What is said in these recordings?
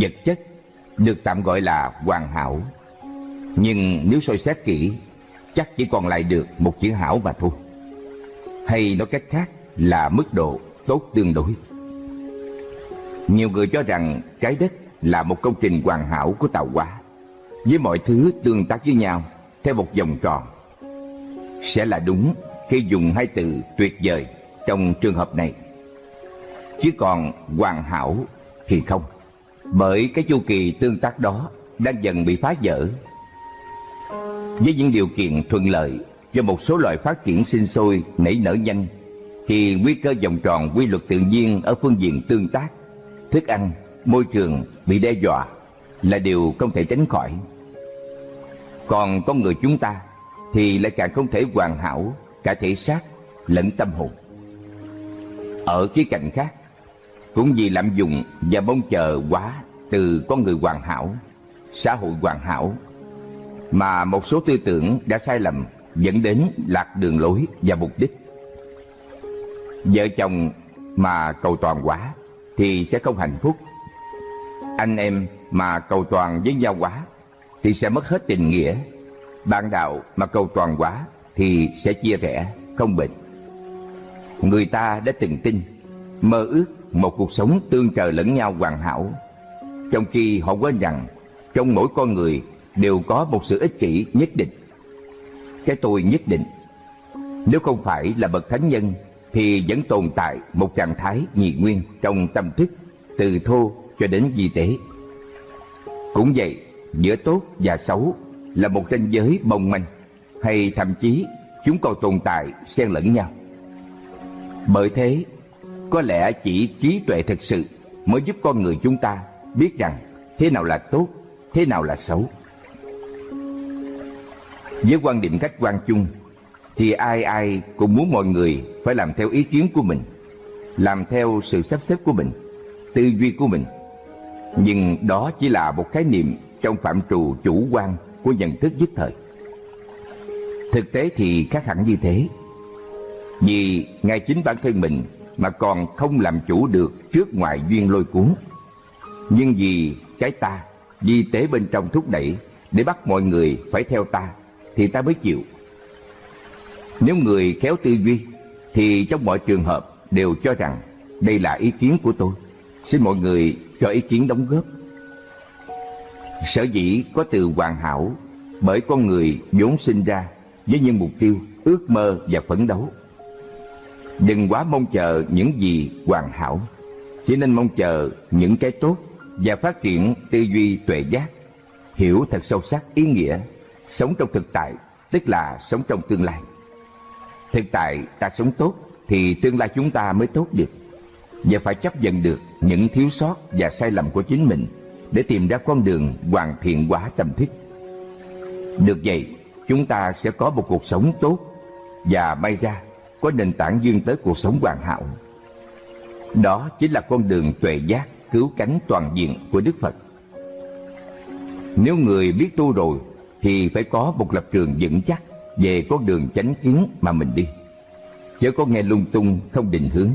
Vật chất được tạm gọi là hoàn hảo. Nhưng nếu soi xét kỹ, Chắc chỉ còn lại được một chữ hảo mà thôi. Hay nói cách khác là mức độ tốt tương đối. Nhiều người cho rằng trái đất là một công trình hoàn hảo của tạo hóa. Với mọi thứ tương tác với nhau theo một vòng tròn, Sẽ là đúng khi dùng hai từ tuyệt vời trong trường hợp này. Chứ còn hoàn hảo thì không. Bởi cái chu kỳ tương tác đó đang dần bị phá vỡ Với những điều kiện thuận lợi do một số loài phát triển sinh sôi nảy nở nhanh thì nguy cơ vòng tròn quy luật tự nhiên ở phương diện tương tác, thức ăn, môi trường bị đe dọa là điều không thể tránh khỏi. Còn con người chúng ta thì lại càng không thể hoàn hảo cả thể xác lẫn tâm hồn. Ở khía cạnh khác, cũng vì lạm dụng và mong chờ quá từ con người hoàn hảo, xã hội hoàn hảo, mà một số tư tưởng đã sai lầm dẫn đến lạc đường lối và mục đích. Vợ chồng mà cầu toàn quá thì sẽ không hạnh phúc. Anh em mà cầu toàn với nhau quá thì sẽ mất hết tình nghĩa. Bạn đạo mà cầu toàn quá thì sẽ chia rẽ, không bền. Người ta đã từng tin, mơ ước một cuộc sống tương trợ lẫn nhau hoàn hảo. Trong khi họ quên rằng trong mỗi con người đều có một sự ích kỷ nhất định. Cái tôi nhất định. Nếu không phải là bậc thánh nhân thì vẫn tồn tại một trạng thái nhị nguyên trong tâm thức từ thô cho đến di tế. Cũng vậy, giữa tốt và xấu là một ranh giới mong manh hay thậm chí chúng còn tồn tại xen lẫn nhau. Bởi thế, có lẽ chỉ trí tuệ thực sự mới giúp con người chúng ta biết rằng thế nào là tốt, thế nào là xấu. Với quan điểm khách quan chung thì ai ai cũng muốn mọi người phải làm theo ý kiến của mình, làm theo sự sắp xếp của mình, tư duy của mình. Nhưng đó chỉ là một khái niệm trong phạm trù chủ quan của nhận thức nhất thời. Thực tế thì khác hẳn như thế. Vì ngay chính bản thân mình mà còn không làm chủ được trước ngoại duyên lôi cuốn. Nhưng vì cái ta, di tế bên trong thúc đẩy để bắt mọi người phải theo ta, thì ta mới chịu. Nếu người khéo tư duy thì trong mọi trường hợp đều cho rằng đây là ý kiến của tôi. Xin mọi người cho ý kiến đóng góp. Sở dĩ có từ hoàn hảo bởi con người vốn sinh ra với những mục tiêu, ước mơ và phấn đấu. Đừng quá mong chờ những gì hoàn hảo, chỉ nên mong chờ những cái tốt và phát triển tư duy tuệ giác, hiểu thật sâu sắc ý nghĩa, sống trong thực tại, tức là sống trong tương lai. Thực tại ta sống tốt thì tương lai chúng ta mới tốt được. Và phải chấp nhận được những thiếu sót và sai lầm của chính mình để tìm ra con đường hoàn thiện hóa tâm thức. Được vậy, chúng ta sẽ có một cuộc sống tốt và may ra có nền tảng dương tới cuộc sống hoàn hảo. Đó chính là con đường tuệ giác, cứu cánh toàn diện của Đức Phật. Nếu người biết tu rồi, thì phải có một lập trường vững chắc về con đường chánh kiến mà mình đi chớ có nghe lung tung, không định hướng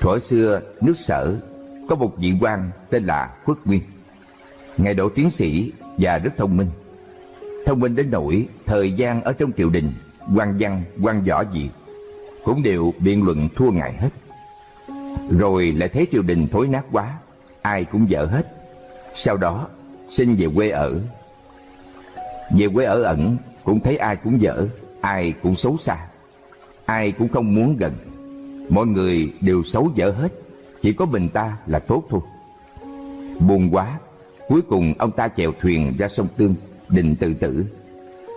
thuở xưa, nước sở, có một vị quan tên là khuất nguyên ngài đỗ tiến sĩ và rất thông minh thông minh đến nỗi thời gian ở trong triều đình quan văn quan võ gì cũng đều biện luận thua ngài hết rồi lại thấy triều đình thối nát quá ai cũng dở hết sau đó xin về quê ở về quê ở ẩn cũng thấy ai cũng dở, ai cũng xấu xa, ai cũng không muốn gần. Mọi người đều xấu dở hết, chỉ có mình ta là tốt thôi. Buồn quá, cuối cùng ông ta chèo thuyền ra sông Tương, định tự tử.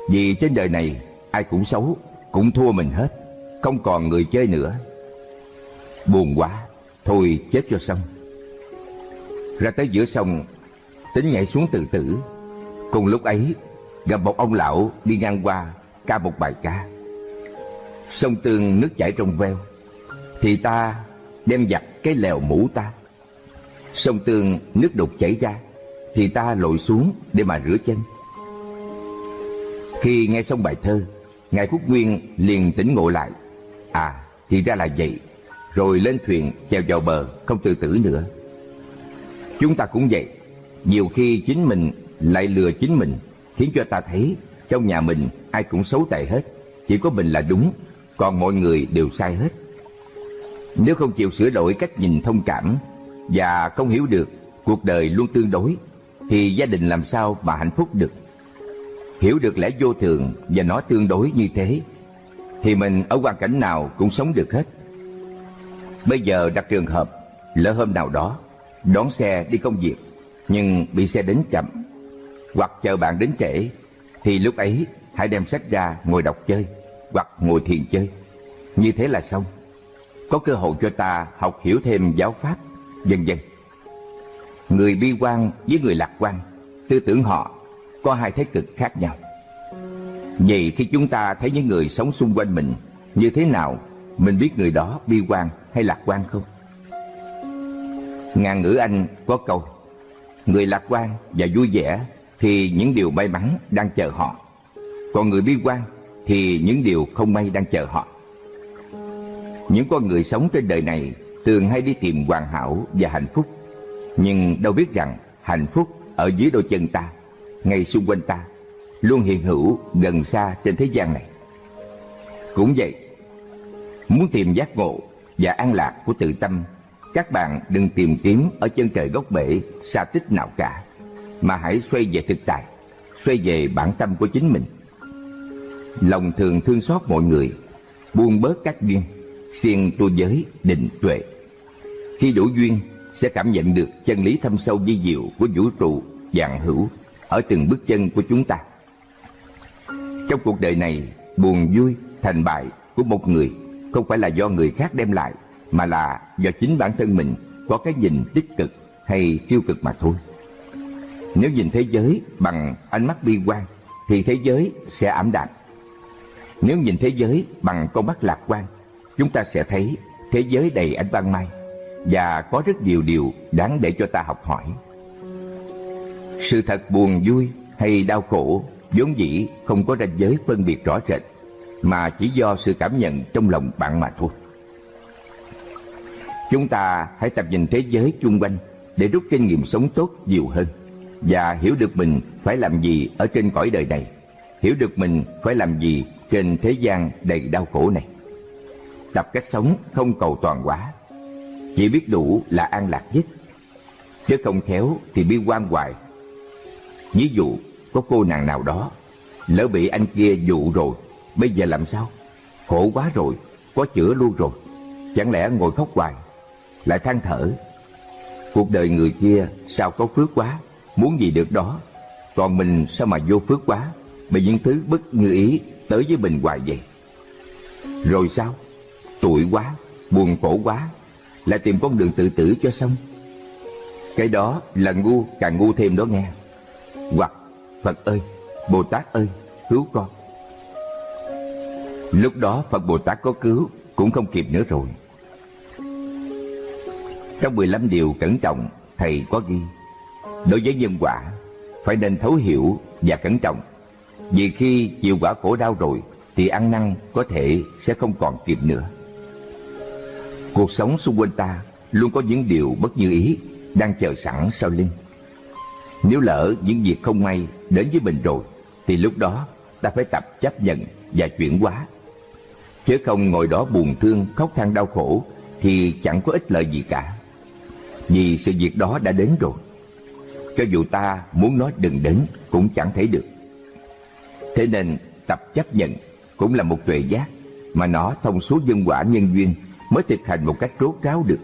Vì trên đời này ai cũng xấu, cũng thua mình hết, không còn người chơi nữa. Buồn quá, thôi chết cho xong. Ra tới giữa sông, tính nhảy xuống tự tử. Cùng lúc ấy, gặp một ông lão đi ngang qua ca một bài ca sông tương nước chảy trong veo thì ta đem giặt cái lèo mũ ta sông tương nước đục chảy ra thì ta lội xuống để mà rửa chân khi nghe xong bài thơ ngài quốc nguyên liền tỉnh ngộ lại. À thì ra là vậy. Rồi lên thuyền chèo vào bờ, không tự tử nữa. Chúng ta cũng vậy. Nhiều khi chính mình lại lừa chính mình, Khiến cho ta thấy trong nhà mình ai cũng xấu tệ hết. Chỉ có mình là đúng, Còn mọi người đều sai hết. Nếu không chịu sửa đổi cách nhìn thông cảm Và không hiểu được, cuộc đời luôn tương đối, Thì gia đình làm sao mà hạnh phúc được? Hiểu được lẽ vô thường và nó tương đối như thế, Thì mình ở hoàn cảnh nào cũng sống được hết. Bây giờ đặt trường hợp, Lỡ hôm nào đó, Đón xe đi công việc, Nhưng bị xe đến chậm, Hoặc chờ bạn đến trễ, Thì lúc ấy hãy đem sách ra ngồi đọc chơi, Hoặc ngồi thiền chơi. Như thế là xong. Có cơ hội cho ta học hiểu thêm giáo pháp, Vân vân. Người bi quan với người lạc quan, Tư tưởng họ có hai thế cực khác nhau. Vậy khi chúng ta thấy những người sống xung quanh mình Như thế nào, Mình biết người đó bi quan hay lạc quan không? Ngàn ngữ Anh có câu, Người lạc quan và vui vẻ Thì những điều may mắn đang chờ họ. Còn người bi quan Thì những điều không may đang chờ họ. Những con người sống trên đời này Thường hay đi tìm hoàn hảo và hạnh phúc, Nhưng đâu biết rằng Hạnh phúc ở dưới đôi chân ta. Ngay xung quanh ta Luôn hiện hữu gần xa trên thế gian này Cũng vậy Muốn tìm giác ngộ và an lạc của tự tâm các bạn đừng tìm kiếm ở chân trời gốc bể xa tích nào cả, mà hãy xoay về thực tại, xoay về bản tâm của chính mình. Lòng thường thương xót mọi người, buông bớt các duyên, siêng tu giới, định tuệ. Khi đủ duyên, sẽ cảm nhận được chân lý thâm sâu di diệu của vũ trụ dạng hữu ở từng bước chân của chúng ta. Trong cuộc đời này, buồn vui, thành bại của một người không phải là do người khác đem lại mà là do chính bản thân mình có cái nhìn tích cực hay tiêu cực mà thôi. Nếu nhìn thế giới bằng ánh mắt bi quan thì thế giới sẽ ảm đạm. Nếu nhìn thế giới bằng con mắt lạc quan, chúng ta sẽ thấy thế giới đầy ánh ban mai và có rất nhiều điều đáng để cho ta học hỏi. Sự thật buồn vui hay đau khổ vốn dĩ không có ranh giới phân biệt rõ rệt mà chỉ do sự cảm nhận trong lòng bạn mà thôi. Chúng ta hãy tập nhìn thế giới chung quanh để rút kinh nghiệm sống tốt nhiều hơn và hiểu được mình phải làm gì ở trên cõi đời này, hiểu được mình phải làm gì trên thế gian đầy đau khổ này. Tập cách sống không cầu toàn quá, chỉ biết đủ là an lạc nhất, chứ không khéo thì bi quan hoài. Ví dụ có cô nàng nào đó lỡ bị anh kia dụ rồi, bây giờ làm sao? Khổ quá rồi, có chữa luôn rồi, chẳng lẽ ngồi khóc hoài lại than thở. Cuộc đời người kia sao có phước quá, muốn gì được đó. Còn mình sao mà vô phước quá, bị những thứ bất như ý tới với mình hoài vậy. Rồi sao? Tuổi quá, buồn khổ quá, lại tìm con đường tự tử cho xong. Cái đó là ngu càng ngu thêm đó nghe. Hoặc Phật ơi, Bồ Tát ơi, cứu con. Lúc đó Phật Bồ Tát có cứu cũng không kịp nữa rồi. Trong 15 điều cẩn trọng, Thầy có ghi Đối với nhân quả, phải nên thấu hiểu và cẩn trọng Vì khi chịu quả khổ đau rồi Thì ăn năn có thể sẽ không còn kịp nữa Cuộc sống xung quanh ta luôn có những điều bất như ý Đang chờ sẵn sau lưng nếu lỡ những việc không may đến với mình rồi, Thì lúc đó ta phải tập chấp nhận và chuyển hóa. Chứ không ngồi đó buồn thương, khóc than đau khổ, Thì chẳng có ích lợi gì cả. Vì sự việc đó đã đến rồi. Cho dù ta muốn nói đừng đến, Cũng chẳng thể được. Thế nên tập chấp nhận Cũng là một tuệ giác Mà nó thông suốt dân quả nhân duyên Mới thực hành một cách rốt ráo được.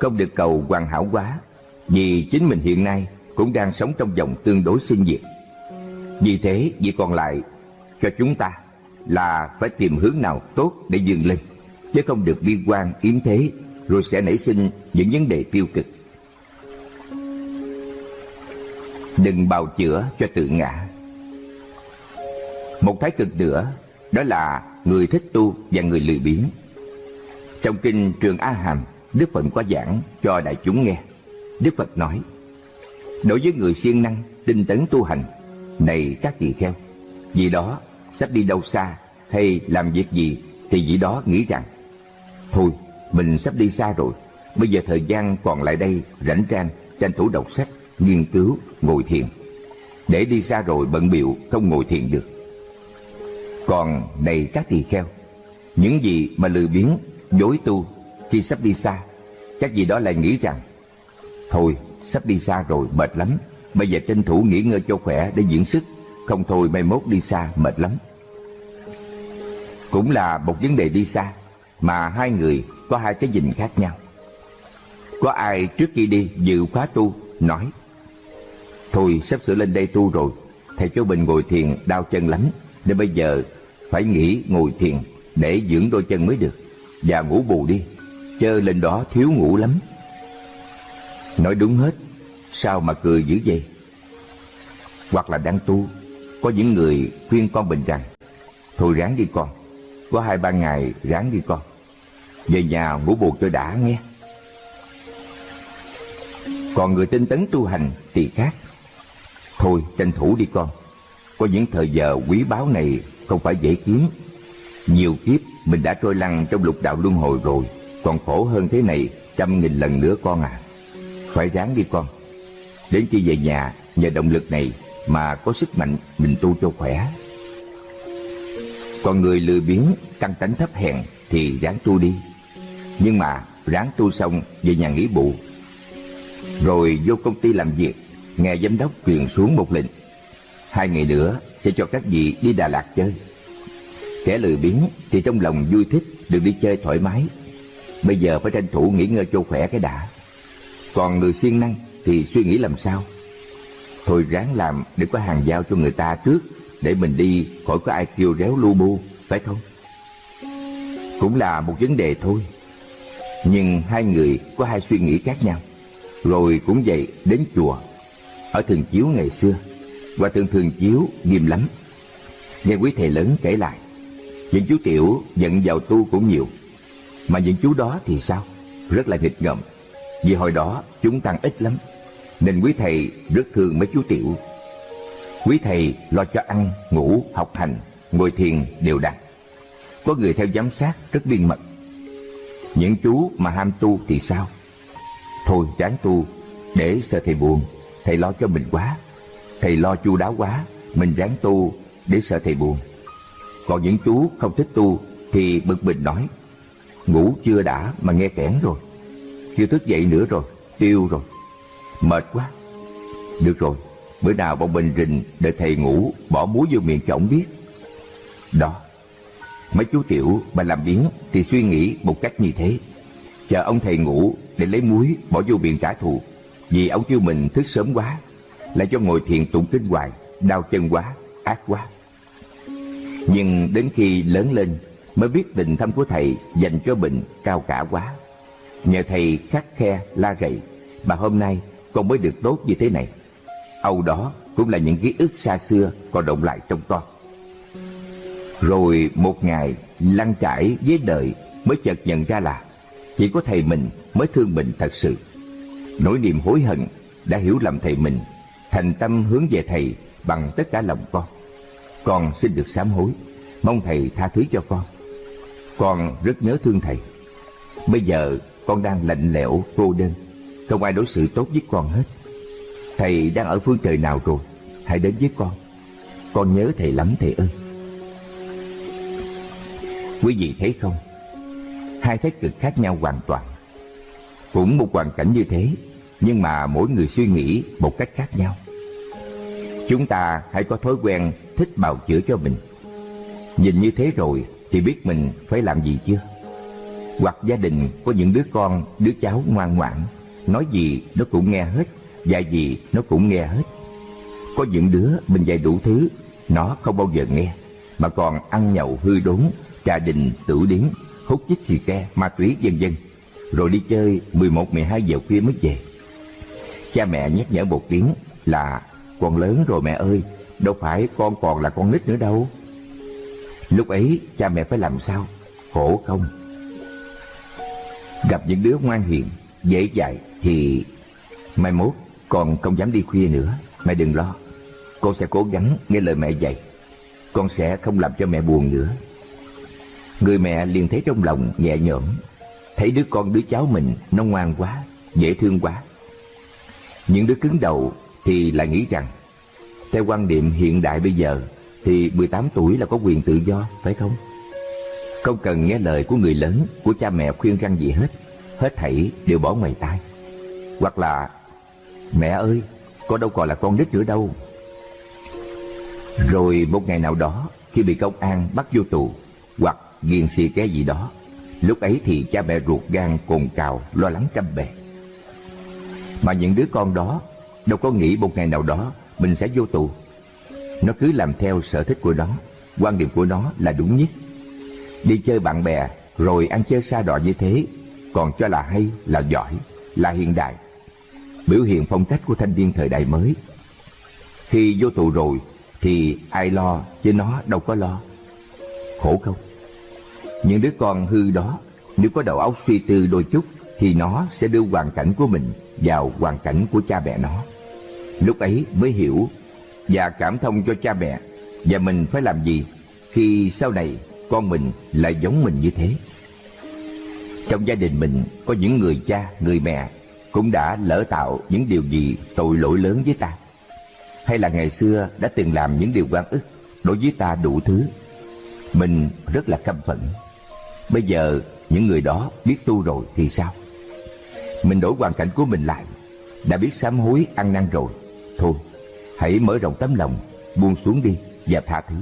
Không được cầu hoàn hảo quá, Vì chính mình hiện nay cũng đang sống trong vòng tương đối sinh diệt Vì thế việc còn lại Cho chúng ta Là phải tìm hướng nào tốt để dừng lên Chứ không được bi quan yếm thế rồi sẽ nảy sinh những vấn đề tiêu cực. Đừng bào chữa cho tự ngã. Một thái cực nữa đó là người thích tu và người lười biếng. Trong kinh Trường A Hàm, Đức Phật có giảng cho đại chúng nghe. Đức Phật nói: Đối với người siêng năng, tinh tấn tu hành, này các tỳ kheo, vì đó sắp đi đâu xa hay làm việc gì thì vị đó nghĩ rằng thôi mình sắp đi xa rồi Bây giờ thời gian còn lại đây rảnh rang tranh thủ đọc sách, nghiên cứu, ngồi thiền. Để đi xa rồi bận biệu không ngồi thiền được. Còn này các tỳ kheo, những gì mà lười biếng, dối tu khi sắp đi xa, các vị đó lại nghĩ rằng Thôi, sắp đi xa rồi, mệt lắm, bây giờ tranh thủ nghỉ ngơi cho khỏe để dưỡng sức, không thôi mai mốt đi xa mệt lắm. Cũng là một vấn đề đi xa, mà hai người có hai cái nhìn khác nhau. Có ai trước khi đi dự khóa tu nói Thôi sắp sửa lên đây tu rồi. Thầy cho bình ngồi thiền đau chân lắm Nên bây giờ phải nghỉ ngồi thiền Để dưỡng đôi chân mới được. Và ngủ bù đi Chơ lên đó thiếu ngủ lắm. Nói đúng hết, Sao mà cười dữ vậy? Hoặc là đang tu, Có những người khuyên con mình rằng, Thôi ráng đi con, Có hai ba ngày ráng đi con, Về nhà ngủ bù cho đã nghe. Còn người tinh tấn tu hành thì khác. Thôi, tranh thủ đi con, Có những thời giờ quý báu này Không phải dễ kiếm. Nhiều kiếp mình đã trôi lăn trong lục đạo luân hồi rồi, Còn khổ hơn thế này Trăm nghìn lần nữa con à. Phải ráng đi con. Đến khi về nhà, Nhờ động lực này Mà có sức mạnh, mình tu cho khỏe. Còn người lười biếng, Căng tánh thấp hèn Thì ráng tu đi. Nhưng mà ráng tu xong, Về nhà nghỉ bù. Rồi vô công ty làm việc, nghe giám đốc truyền xuống một lệnh. Hai ngày nữa, sẽ cho các vị đi Đà Lạt chơi. Kẻ lười biếng thì trong lòng vui thích được đi chơi thoải mái. Bây giờ phải tranh thủ nghỉ ngơi cho khỏe cái đã còn người siêng năng thì suy nghĩ làm sao? Thôi ráng làm để có hàng giao cho người ta trước, để mình đi khỏi có ai kêu réo lu bu, phải không? Cũng là một vấn đề thôi. Nhưng hai người có hai suy nghĩ khác nhau. Rồi cũng vậy đến chùa. Ở Thường Chiếu ngày xưa và thường Thường Chiếu nghiêm lắm. Nghe quý thầy lớn kể lại, Những chú tiểu giận vào tu cũng nhiều. Mà những chú đó thì sao? Rất là nghịch ngợm. Vì hồi đó chúng tăng ít lắm Nên quý thầy rất thương mấy chú tiểu. Quý thầy lo cho ăn, ngủ, học hành Ngồi thiền đều đặn. Có người theo giám sát rất biên mật. Những chú mà ham tu thì sao? Thôi ráng tu Để sợ thầy buồn thầy lo cho mình quá. Thầy lo chu đáo quá mình ráng tu để sợ thầy buồn. Còn những chú không thích tu thì bực mình nói ngủ chưa đã mà nghe kẽn rồi chưa thức dậy nữa rồi tiêu rồi. Mệt quá. Được rồi bữa nào bọn mình rình đợi thầy ngủ bỏ muối vô miệng cho ổng biết. Đó mấy chú tiểu mà làm biến thì suy nghĩ một cách như thế. Chờ ông thầy ngủ để lấy muối bỏ vô miệng trả thù. Vì ông kêu mình thức sớm quá Lại cho ngồi thiền tụng kinh hoài Đau chân quá, ác quá. Nhưng đến khi lớn lên Mới biết tình thâm của thầy Dành cho bệnh cao cả quá. Nhờ thầy khắc khe, la rầy, Mà hôm nay con mới được tốt như thế này. Âu đó cũng là những ký ức xa xưa Còn động lại trong con. Rồi một ngày, lăn trải với đời Mới chợt nhận ra là Chỉ có thầy mình mới thương mình thật sự. Nỗi niềm hối hận đã hiểu lầm thầy mình, thành tâm hướng về thầy bằng tất cả lòng con. Con xin được sám hối, mong thầy tha thứ cho con. Con rất nhớ thương thầy. Bây giờ con đang lạnh lẽo, cô đơn. Không ai đối xử tốt với con hết. Thầy đang ở phương trời nào rồi? Hãy đến với con. Con nhớ thầy lắm, thầy ơi. Quý vị thấy không? Hai thái cực khác nhau hoàn toàn. Cũng một hoàn cảnh như thế, nhưng mà mỗi người suy nghĩ một cách khác nhau. Chúng ta hãy có thói quen thích bào chữa cho mình. Nhìn như thế rồi thì biết mình phải làm gì chưa? Hoặc gia đình có những đứa con, đứa cháu ngoan ngoãn. Nói gì nó cũng nghe hết, dạy gì nó cũng nghe hết. Có những đứa mình dạy đủ thứ, nó không bao giờ nghe, mà còn ăn nhậu hư đốn, trà đình, tử điếm, hút chích xì ke, ma túy, vân vân. Rồi đi chơi 11 12 giờ khuya mới về. Cha mẹ nhắc nhở một tiếng là, Con lớn rồi mẹ ơi, Đâu phải con còn là con nít nữa đâu. Lúc ấy cha mẹ phải làm sao? Khổ không? Gặp những đứa ngoan hiền Dễ dạy thì Mai mốt con không dám đi khuya nữa. Mẹ đừng lo Con sẽ cố gắng nghe lời mẹ dạy. Con sẽ không làm cho mẹ buồn nữa. Người mẹ liền thấy trong lòng nhẹ nhõm Thấy đứa con đứa cháu mình nó ngoan quá Dễ thương quá. Những đứa cứng đầu thì lại nghĩ rằng theo quan niệm hiện đại bây giờ thì 18 tuổi là có quyền tự do, phải không? Không cần nghe lời của người lớn, của cha mẹ khuyên răng gì hết, hết thảy đều bỏ ngoài tai. Hoặc là mẹ ơi, con đâu còn là con nít nữa đâu. Rồi một ngày nào đó khi bị công an bắt vô tù hoặc ghiền xì cái gì đó, lúc ấy thì cha mẹ ruột gan cồn cào lo lắng trăm bề. Mà những đứa con đó đâu có nghĩ một ngày nào đó mình sẽ vô tù. Nó cứ làm theo sở thích của nó, quan điểm của nó là đúng nhất. Đi chơi bạn bè rồi ăn chơi xa đọa như thế còn cho là hay, là giỏi, là hiện đại. Biểu hiện phong cách của thanh niên thời đại mới. Khi vô tù rồi thì ai lo chứ nó đâu có lo. Khổ không? Những đứa con hư đó nếu có đầu óc suy tư đôi chút thì nó sẽ đưa hoàn cảnh của mình vào hoàn cảnh của cha mẹ nó. Lúc ấy mới hiểu và cảm thông cho cha mẹ và mình phải làm gì khi sau này con mình lại giống mình như thế. Trong gia đình mình có những người cha, người mẹ cũng đã lỡ tạo những điều gì tội lỗi lớn với ta. Hay là ngày xưa đã từng làm những điều oan ức đối với ta đủ thứ. Mình rất là căm phẫn. Bây giờ những người đó biết tu rồi thì sao? Mình đổi hoàn cảnh của mình lại, đã biết sám hối ăn năn rồi. Thôi, hãy mở rộng tấm lòng, buông xuống đi và tha thứ.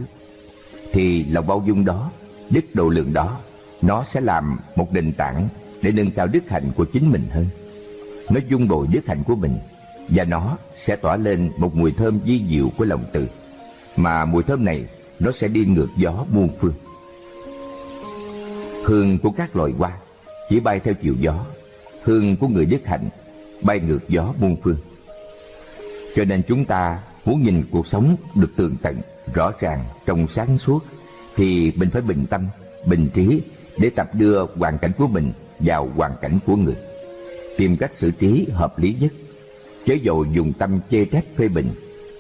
Thì lòng bao dung đó, đức độ lượng đó nó sẽ làm một nền tảng để nâng cao đức hạnh của chính mình hơn. Nó dung bồi đức hạnh của mình và nó sẽ tỏa lên một mùi thơm di diệu của lòng từ. Mà mùi thơm này nó sẽ đi ngược gió muôn phương. Hương của các loài hoa chỉ bay theo chiều gió, hương của người đức hạnh bay ngược gió muôn phương. Cho nên chúng ta muốn nhìn cuộc sống được tường tận, rõ ràng, trong sáng suốt thì mình phải bình tâm, bình trí để tập đưa hoàn cảnh của mình vào hoàn cảnh của người. Tìm cách xử trí hợp lý nhất, chớ dầu dùng tâm chê trách phê bình,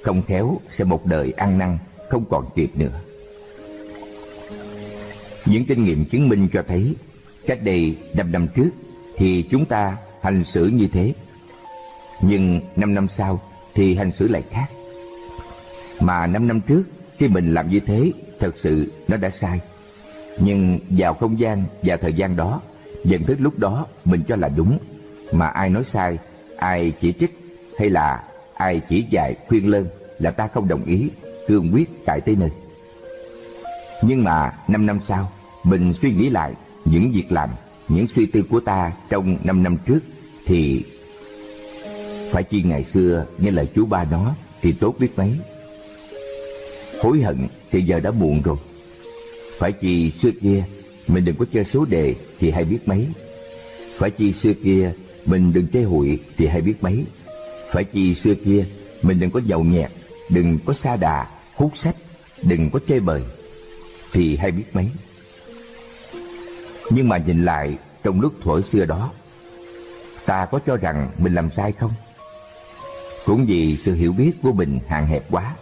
không khéo sẽ một đời ăn năn không còn kịp nữa. Những kinh nghiệm chứng minh cho thấy cách đây năm năm trước thì chúng ta hành xử như thế. Nhưng năm năm sau thì hành xử lại khác. Mà năm năm trước khi mình làm như thế, thật sự nó đã sai. Nhưng vào không gian và thời gian đó, nhận thức lúc đó mình cho là đúng. Mà ai nói sai, ai chỉ trích hay là ai chỉ dạy khuyên lơn là ta không đồng ý, cương quyết cải tới nơi. Nhưng mà năm năm sau, mình suy nghĩ lại những việc làm, những suy tư của ta trong năm năm trước thì phải chi ngày xưa nghe lời chú ba nó thì tốt biết mấy hối hận thì giờ đã muộn rồi phải chi xưa kia mình đừng có chơi số đề thì hay biết mấy. Phải chi xưa kia mình đừng chơi hụi thì hay biết mấy. Phải chi xưa kia mình đừng có giàu nhẹt, đừng có xa đà, hút sách, đừng có chơi bời thì hay biết mấy. Nhưng mà nhìn lại trong lúc thuở xưa đó, ta có cho rằng mình làm sai không? Cũng vì sự hiểu biết của mình hạn hẹp quá,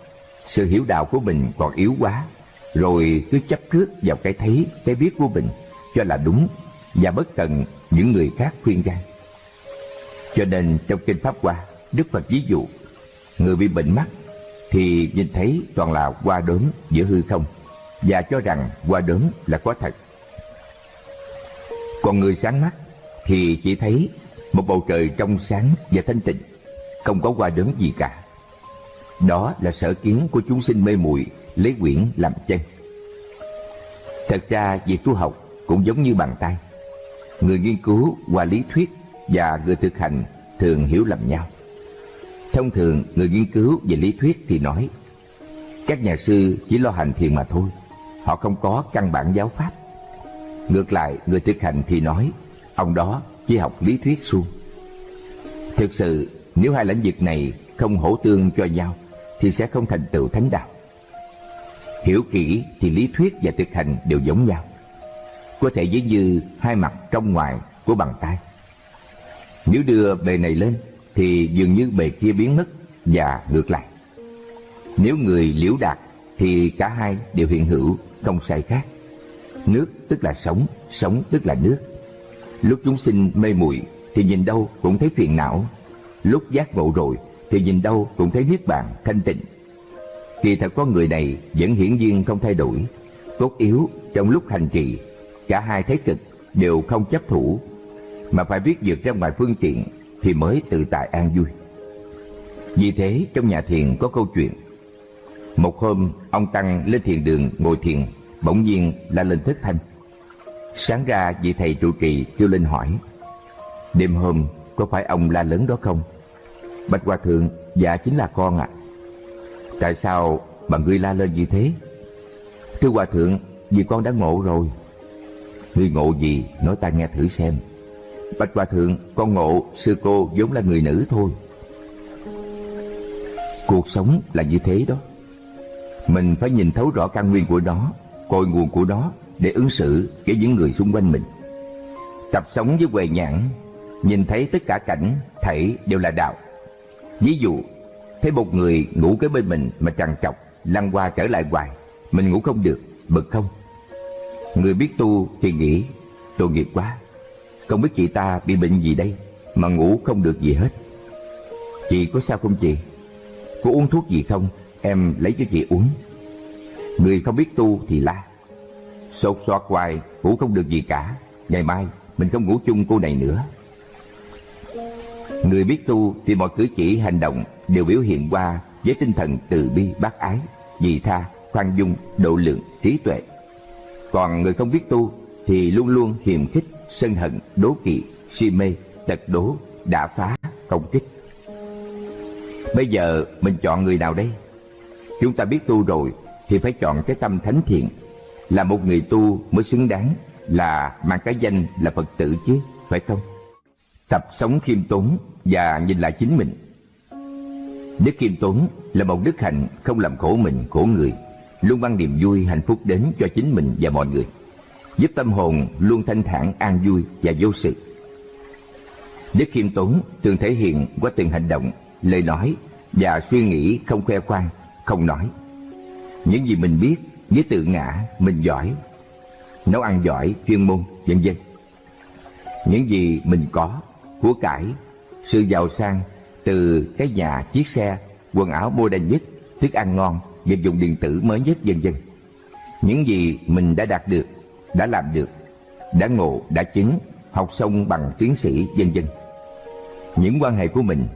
sự hiểu đạo của mình còn yếu quá rồi cứ chấp trước vào cái thấy, cái biết của mình cho là đúng và bất cần những người khác khuyên can. Cho nên trong kinh Pháp Hoa, Đức Phật ví dụ, người bị bệnh mắt thì nhìn thấy toàn là hoa đốm giữa hư không và cho rằng hoa đốm là có thật. Còn người sáng mắt thì chỉ thấy một bầu trời trong sáng và thanh tịnh, không có hoa đốm gì cả. Đó là sở kiến của chúng sinh mê muội lấy quyển làm chân. Thật ra việc tu học cũng giống như bàn tay. Người nghiên cứu qua lý thuyết và người thực hành thường hiểu lầm nhau. Thông thường người nghiên cứu về lý thuyết thì nói các nhà sư chỉ lo hành thiền mà thôi, họ không có căn bản giáo pháp. Ngược lại người thực hành thì nói ông đó chỉ học lý thuyết suông. Thực sự nếu hai lĩnh vực này không hỗ tương cho nhau thì sẽ không thành tựu thánh đạo. Hiểu kỹ thì lý thuyết và thực hành đều giống nhau. Có thể ví như hai mặt trong ngoài của bàn tay. Nếu đưa bề này lên Thì dường như bề kia biến mất Và ngược lại. Nếu người liễu đạt Thì cả hai đều hiện hữu, Không sai khác. Nước tức là sống Sống tức là nước. Lúc chúng sinh mê muội Thì nhìn đâu cũng thấy phiền não. Lúc giác ngộ rồi thì nhìn đâu cũng thấy niết bàn thanh tịnh. Kỳ thật có người này vẫn hiển nhiên không thay đổi, cốt yếu trong lúc hành trì, cả hai thấy cực đều không chấp thủ, mà phải biết vượt ra ngoài phương tiện thì mới tự tại an vui. Vì thế trong nhà thiền có câu chuyện Một hôm ông Tăng lên thiền đường ngồi thiền Bỗng nhiên la lên thất thanh Sáng ra vị thầy trụ trì kêu lên hỏi Đêm hôm có phải ông la lớn đó không? Bạch Hòa Thượng Dạ chính là con ạ. À. Tại sao mà ngươi la lên như thế? Thưa Hòa Thượng, Vì con đã ngộ rồi. Ngươi ngộ gì? Nói ta nghe thử xem. Bạch Hòa Thượng, Con ngộ sư cô vốn là người nữ thôi. Cuộc sống là như thế đó. Mình phải nhìn thấu rõ căn nguyên của nó, Cội nguồn của nó Để ứng xử với những người xung quanh mình. Tập sống với quầy nhãn, Nhìn thấy tất cả cảnh Thảy đều là đạo. Ví dụ Thấy một người ngủ kế bên mình mà trằn trọc Lăn qua trở lại hoài Mình ngủ không được, bực không? Người biết tu thì nghĩ Tội nghiệp quá Không biết chị ta bị bệnh gì đây Mà ngủ không được gì hết. Chị có sao không chị? Cô uống thuốc gì không? Em lấy cho chị uống. Người không biết tu thì la Sột soạt hoài ngủ không được gì cả Ngày mai mình không ngủ chung cô này nữa. Người biết tu thì mọi cử chỉ hành động Đều biểu hiện qua với tinh thần từ bi bác ái Dị tha, khoan dung, độ lượng, trí tuệ Còn người không biết tu Thì luôn luôn hiềm khích, sân hận, đố kỵ, si mê, tật đố, đã phá, công kích Bây giờ mình chọn người nào đây? Chúng ta biết tu rồi thì phải chọn cái tâm thánh thiện. Là một người tu mới xứng đáng là mang cái danh là Phật tử chứ, phải không? Tập sống khiêm tốn và nhìn lại chính mình. Đức Kim tốn là một đức hạnh không làm khổ mình, khổ người, luôn mang niềm vui, hạnh phúc đến cho chính mình và mọi người, giúp tâm hồn luôn thanh thản, an vui và vô sự. Đức Kim tốn thường thể hiện qua từng hành động lời nói và suy nghĩ không khoe khoang, không nói. Những gì mình biết với tự ngã mình giỏi, nấu ăn giỏi, chuyên môn, vân vân. Những gì mình có, của cải, sự giàu sang từ cái nhà, chiếc xe, quần áo bôi đen nhất, thức ăn ngon, vật dụng điện tử mới nhất vân vân. Những gì mình đã đạt được, đã làm được, đã ngộ, đã chứng, học xong bằng tiến sĩ vân vân. Những quan hệ của mình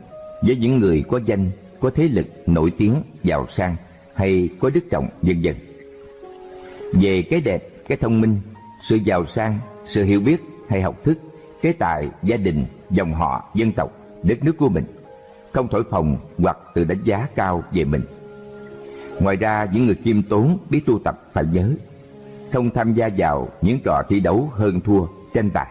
với những người có danh, có thế lực, nổi tiếng, giàu sang hay có đức trọng vân vân. Về cái đẹp, cái thông minh, sự giàu sang, sự hiểu biết hay học thức, cái tài, gia đình, dòng họ, dân tộc, đất nước của mình, không thổi phồng hoặc tự đánh giá cao về mình. Ngoài ra, những người kiêm tốn biết tu tập phải nhớ, không tham gia vào những trò thi đấu hơn thua, tranh tài.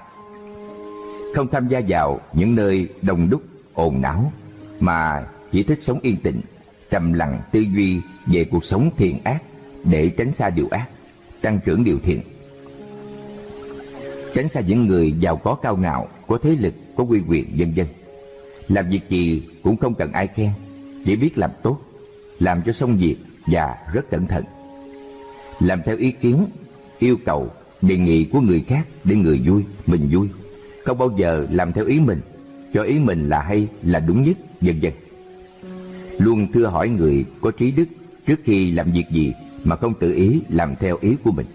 Không tham gia vào những nơi đông đúc, ồn náo, mà chỉ thích sống yên tĩnh, trầm lặng tư duy về cuộc sống thiện ác để tránh xa điều ác, tăng trưởng điều thiện. Tránh xa những người giàu có cao ngạo, có thế lực, có quy quyền vân dân. Làm việc gì cũng không cần ai khen, chỉ biết làm tốt, làm cho xong việc và rất cẩn thận. Làm theo ý kiến, yêu cầu, đề nghị của người khác để người vui, mình vui. Không bao giờ làm theo ý mình, cho ý mình là hay, là đúng nhất vân vân. Luôn thưa hỏi người có trí đức trước khi làm việc gì mà không tự ý làm theo ý của mình.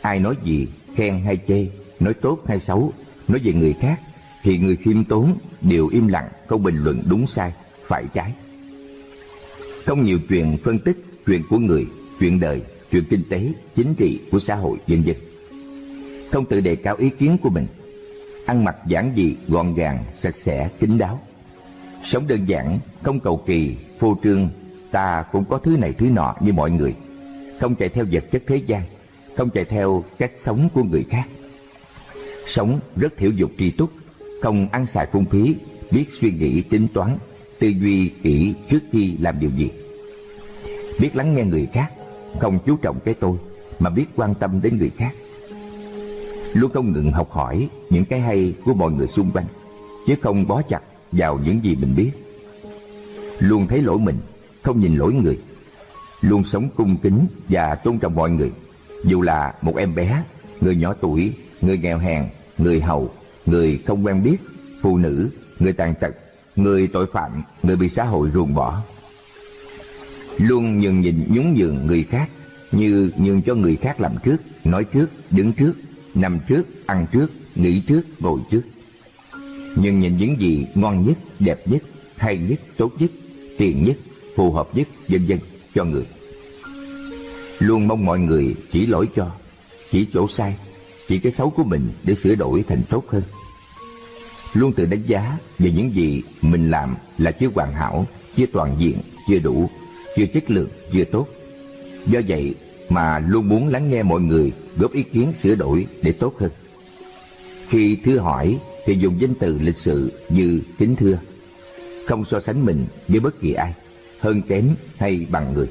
Ai nói gì, khen hay chê, nói tốt hay xấu, nói về người khác, thì người khiêm tốn đều im lặng, không bình luận đúng sai, phải trái. Không nhiều chuyện phân tích chuyện của người, chuyện đời, chuyện kinh tế, chính trị của xã hội dân dân Không tự đề cao ý kiến của mình, ăn mặc giản dị, gọn gàng, sạch sẽ, kín đáo. Sống đơn giản, không cầu kỳ, phô trương, ta cũng có thứ này thứ nọ như mọi người. Không chạy theo vật chất thế gian, không chạy theo cách sống của người khác. Sống rất thiểu dục tri túc, không ăn xài phung phí, biết suy nghĩ tính toán, tư duy kỹ trước khi làm điều gì. Biết lắng nghe người khác, không chú trọng cái tôi, mà biết quan tâm đến người khác. Luôn không ngừng học hỏi những cái hay của mọi người xung quanh, chứ không bó chặt vào những gì mình biết. Luôn thấy lỗi mình, không nhìn lỗi người. Luôn sống cung kính và tôn trọng mọi người, dù là một em bé, người nhỏ tuổi, người nghèo hèn, người hầu, người không quen biết, phụ nữ, người tàn tật, người tội phạm, người bị xã hội ruồng bỏ. Luôn nhường nhìn nhún nhường người khác như nhường cho người khác làm trước, nói trước, đứng trước, nằm trước, ăn trước, nghĩ trước, ngồi trước. Nhưng nhìn những gì ngon nhất, đẹp nhất, hay nhất, tốt nhất, tiền nhất, phù hợp nhất, vân vân cho người. Luôn mong mọi người chỉ lỗi cho, chỉ chỗ sai, chỉ cái xấu của mình để sửa đổi thành tốt hơn. Luôn tự đánh giá về những gì mình làm là chưa hoàn hảo, chưa toàn diện, chưa đủ, chưa chất lượng, chưa tốt. Do vậy mà luôn muốn lắng nghe mọi người góp ý kiến sửa đổi để tốt hơn. Khi thưa hỏi thì dùng danh từ lịch sự như kính thưa, không so sánh mình với bất kỳ ai, hơn kém hay bằng người.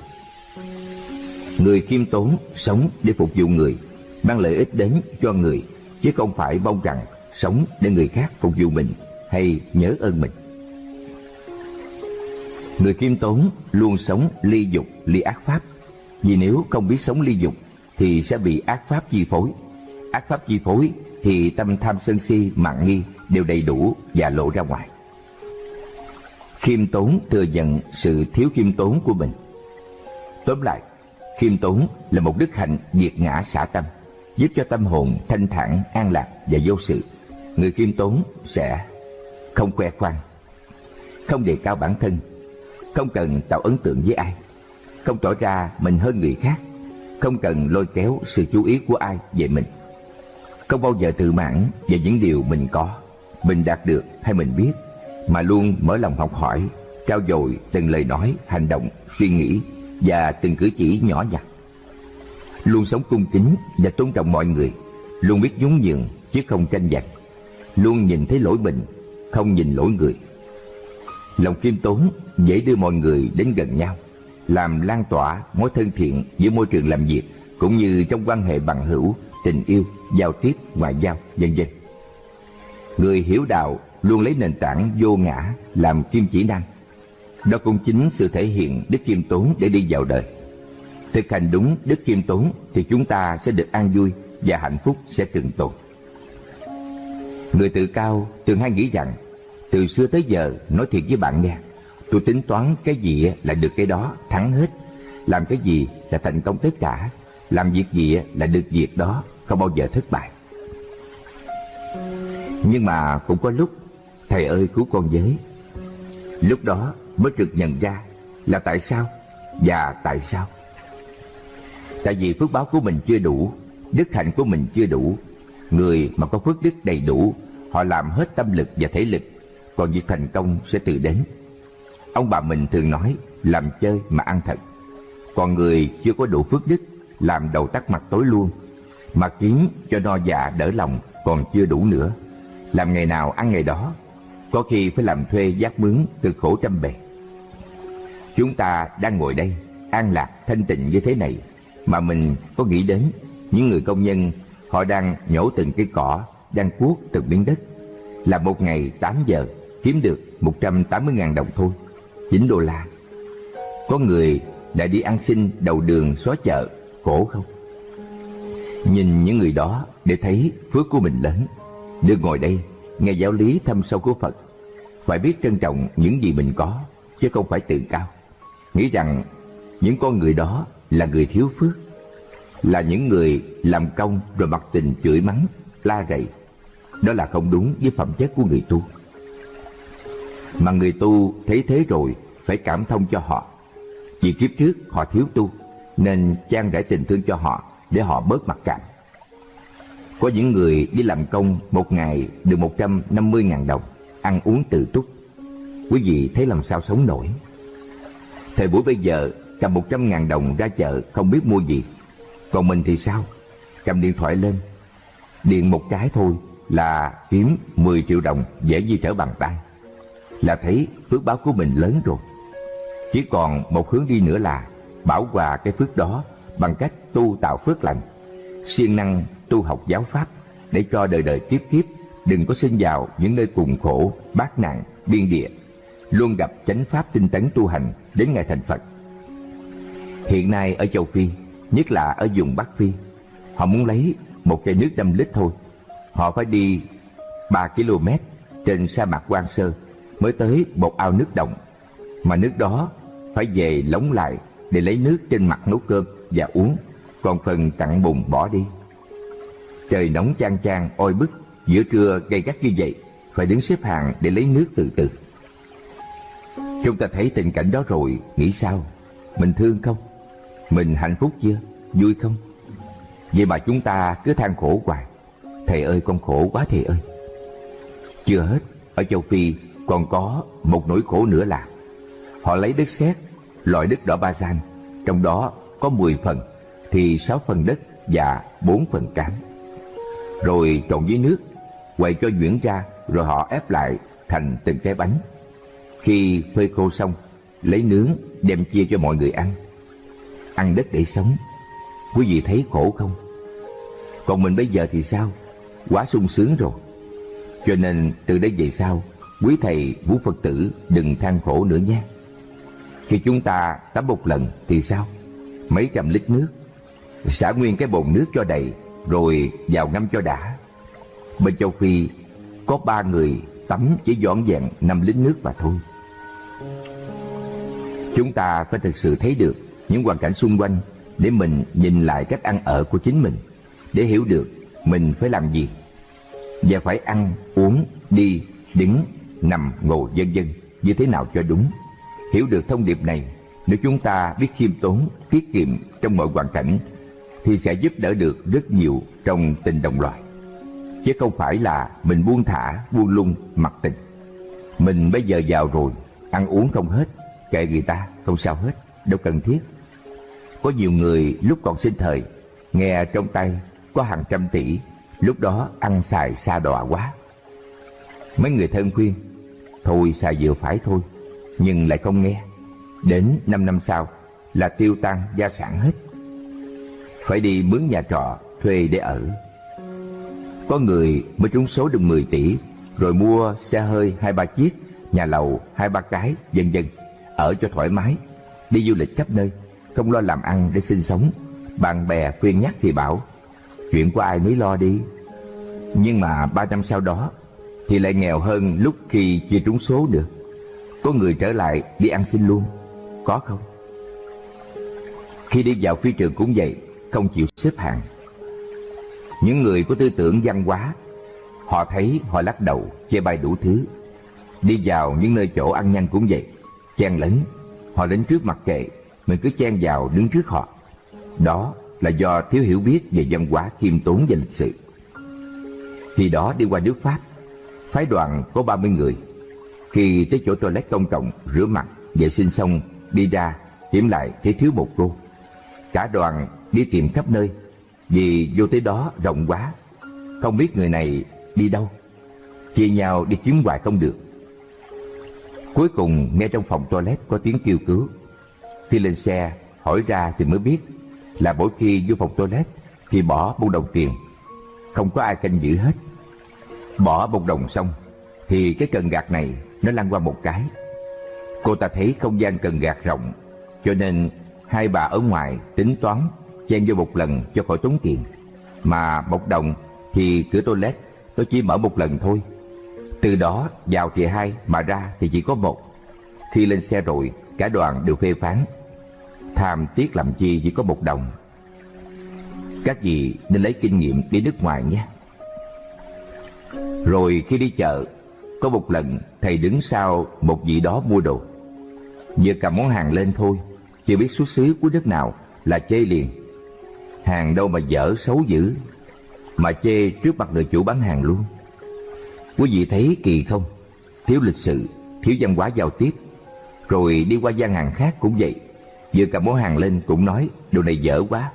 Người khiêm tốn sống để phục vụ người, mang lợi ích đến cho người, chứ không phải mong rằng sống để người khác phục vụ mình hay nhớ ơn mình. Người khiêm tốn luôn sống ly dục, ly ác pháp. Vì nếu không biết sống ly dục thì sẽ bị ác pháp chi phối. Ác pháp chi phối thì tâm tham sân si, mạng nghi đều đầy đủ và lộ ra ngoài. Khiêm tốn thừa nhận sự thiếu khiêm tốn của mình. Tóm lại, khiêm tốn là một đức hạnh diệt ngã xả tâm, giúp cho tâm hồn thanh thản, an lạc và vô sự. Người khiêm tốn sẽ không khoe khoang, không đề cao bản thân, không cần tạo ấn tượng với ai, không tỏ ra mình hơn người khác, không cần lôi kéo sự chú ý của ai về mình. Không bao giờ tự mãn về những điều mình có, mình đạt được hay mình biết, mà luôn mở lòng học hỏi, trao dồi từng lời nói, hành động, suy nghĩ và từng cử chỉ nhỏ nhặt. Luôn sống cung kính và tôn trọng mọi người, luôn biết nhún nhường chứ không tranh giành, luôn nhìn thấy lỗi mình, không nhìn lỗi người. Lòng khiêm tốn dễ đưa mọi người đến gần nhau, làm lan tỏa mối thân thiện giữa môi trường làm việc cũng như trong quan hệ bằng hữu, tình yêu, giao tiếp, ngoại giao, vân vân. Người hiểu đạo luôn lấy nền tảng vô ngã làm kim chỉ năng. Đó cũng chính sự thể hiện đức khiêm tốn để đi vào đời. Thực hành đúng đức khiêm tốn thì chúng ta sẽ được an vui và hạnh phúc sẽ trường tồn. Người tự cao thường hay nghĩ rằng, từ xưa tới giờ nói thiệt với bạn nghe, Tôi tính toán cái gì là được cái đó, thắng hết. Làm cái gì là thành công tất cả, Làm việc gì là được việc đó, Không bao giờ thất bại. Nhưng mà cũng có lúc, Thầy ơi cứu con với. Lúc đó mới được nhận ra Là tại sao Và tại sao. Tại vì phước báo của mình chưa đủ, Đức hạnh của mình chưa đủ Người mà có phước đức đầy đủ, Họ làm hết tâm lực và thể lực, Còn việc thành công sẽ tự đến. Ông bà mình thường nói, Làm chơi mà ăn thật. Còn người chưa có đủ phước đức, Làm đầu tắt mặt tối luôn, Mà kiếm cho no dạ đỡ lòng Còn chưa đủ nữa. Làm ngày nào ăn ngày đó, Có khi phải làm thuê giác mướn cực khổ trăm bề. Chúng ta đang ngồi đây, An lạc thanh tịnh như thế này, Mà mình có nghĩ đến Những người công nhân Họ đang nhổ từng cây cỏ, Đang cuốc từng miếng đất. Là một ngày 8 giờ, Kiếm được 180.000 đồng thôi 9 đô la. Có người đã đi ăn xin đầu đường xóa chợ, Khổ không? Nhìn những người đó để thấy phước của mình lớn. Được ngồi đây, nghe giáo lý thâm sâu của Phật. Phải biết trân trọng những gì mình có, Chứ không phải tự cao. Nghĩ rằng những con người đó là người thiếu phước. Là những người làm công rồi mặc tình chửi mắng, la rầy Đó là không đúng với phẩm chất của người tu mà người tu thấy thế rồi phải cảm thông cho họ. Vì kiếp trước họ thiếu tu nên trang rải tình thương cho họ để họ bớt mặc cảm. Có những người đi làm công một ngày được 150.000 đồng, ăn uống tự túc. Quý vị thấy làm sao sống nổi. Thời buổi bây giờ cầm 100.000 đồng ra chợ không biết mua gì. Còn mình thì sao? Cầm điện thoại lên, điện một cái thôi là kiếm 10 triệu đồng dễ như trở bàn tay là thấy phước báo của mình lớn rồi. Chỉ còn một hướng đi nữa là bảo hòa cái phước đó bằng cách tu tạo phước lành, siêng năng tu học giáo pháp để cho đời đời tiếp tiếp đừng có sinh vào những nơi cùng khổ, bát nạn, biên địa, luôn gặp chánh pháp tinh tấn tu hành đến ngày thành Phật. Hiện nay ở châu Phi, nhất là ở vùng Bắc Phi, họ muốn lấy một chai nước 5 lít thôi, họ phải đi 3 km trên sa mạc Quan Sơ mới tới một ao nước động, mà nước đó phải về lóng lại để lấy nước trên mặt nấu cơm và uống, còn phần cặn bùn bỏ đi. Trời nóng chang chang oi bức, giữa trưa gay gắt như vậy, phải đứng xếp hàng để lấy nước từ từ. Chúng ta thấy tình cảnh đó rồi, nghĩ sao? Mình thương không? Mình hạnh phúc chưa? Vui không? Vậy mà chúng ta cứ than khổ hoài. Thầy ơi con khổ quá thầy ơi. Chưa hết, ở châu Phi còn có một nỗi khổ nữa là họ lấy đất sét, loại đất đỏ ba gian, trong đó có 10 phần thì 6 phần đất và 4 phần cám. Rồi trộn với nước, quay cho nhuyễn ra rồi họ ép lại thành từng cái bánh. Khi phơi khô xong, lấy nướng đem chia cho mọi người ăn. Ăn đất để sống. Quý vị thấy khổ không? Còn mình bây giờ thì sao? Quá sung sướng rồi. Cho nên từ đây về sau, quý thầy, vũ Phật tử đừng than khổ nữa nhé. Khi chúng ta tắm một lần thì sao? Mấy trăm lít nước, xả nguyên cái bồn nước cho đầy, rồi vào ngâm cho đã. Bên châu Phi có ba người tắm chỉ dọn dẹn năm lít nước mà thôi. Chúng ta phải thực sự thấy được những hoàn cảnh xung quanh để mình nhìn lại cách ăn ở của chính mình, để hiểu được mình phải làm gì và phải ăn, uống, đi, đứng, nằm, ngồi vân vân như thế nào cho đúng. Hiểu được thông điệp này, nếu chúng ta biết khiêm tốn, tiết kiệm trong mọi hoàn cảnh thì sẽ giúp đỡ được rất nhiều trong tình đồng loại. Chứ không phải là mình buông thả, buông lung, mặc tình. Mình bây giờ giàu rồi, ăn uống không hết, kệ người ta, không sao hết, đâu cần thiết. Có nhiều người lúc còn sinh thời, nghe trong tay có hàng trăm tỷ, lúc đó ăn xài xa đọa quá. Mấy người thân khuyên, thôi xài vừa phải thôi, nhưng lại không nghe. Đến 5 năm sau là tiêu tan gia sản hết. Phải đi mướn nhà trọ, thuê để ở. Có người mới trúng số được 10 tỷ, rồi mua xe hơi hai ba chiếc, nhà lầu hai ba cái, vân vân, ở cho thoải mái, đi du lịch khắp nơi, không lo làm ăn để sinh sống. Bạn bè khuyên nhắc thì bảo, chuyện của ai nấy lo đi. Nhưng mà ba năm sau đó thì lại nghèo hơn lúc khi chia trúng số được. Có người trở lại đi ăn xin luôn, có không? Khi đi vào phi trường cũng vậy, không chịu xếp hàng. Những người có tư tưởng văn hóa, họ thấy họ lắc đầu, chê bai đủ thứ. Đi vào những nơi chỗ ăn nhanh cũng vậy, chen lấn, họ đến trước mặt kệ, mình cứ chen vào đứng trước họ. Đó là do thiếu hiểu biết về văn hóa khiêm tốn và lịch sự. Khi đó đi qua nước Pháp, phái đoàn có 30 người. Khi tới chỗ toilet công cộng, rửa mặt, vệ sinh xong, đi ra, kiểm lại thấy thiếu một cô. Cả đoàn đi tìm khắp nơi, vì vô tới đó rộng quá, không biết người này đi đâu. Chia nhau đi kiếm hoài không được. Cuối cùng nghe trong phòng toilet có tiếng kêu cứu. Khi lên xe, hỏi ra thì mới biết là mỗi khi vô phòng toilet thì bỏ một đồng tiền. Không có ai canh giữ hết. Bỏ một đồng xong thì cái cần gạt này nó lăn qua một cái. Cô ta thấy không gian cần gạt rộng cho nên hai bà ở ngoài tính toán chen vô một lần cho khỏi tốn tiền. Mà một đồng thì cửa toilet nó chỉ mở một lần thôi. Từ đó vào thì hai mà ra thì chỉ có một. Khi lên xe rồi cả đoàn đều phê phán. Tham tiếc làm chi chỉ có một đồng. Các vị nên lấy kinh nghiệm đi nước ngoài nhé. Rồi khi đi chợ, có một lần thầy đứng sau một vị đó mua đồ. Vừa cầm món hàng lên thôi, chưa biết xuất xứ của nước nào là chê liền. Hàng đâu mà dở xấu dữ, mà chê trước mặt người chủ bán hàng luôn. Quý vị thấy kỳ không? Thiếu lịch sự, thiếu văn hóa giao tiếp. Rồi đi qua gian hàng khác cũng vậy. Vừa cầm món hàng lên cũng nói đồ này dở quá.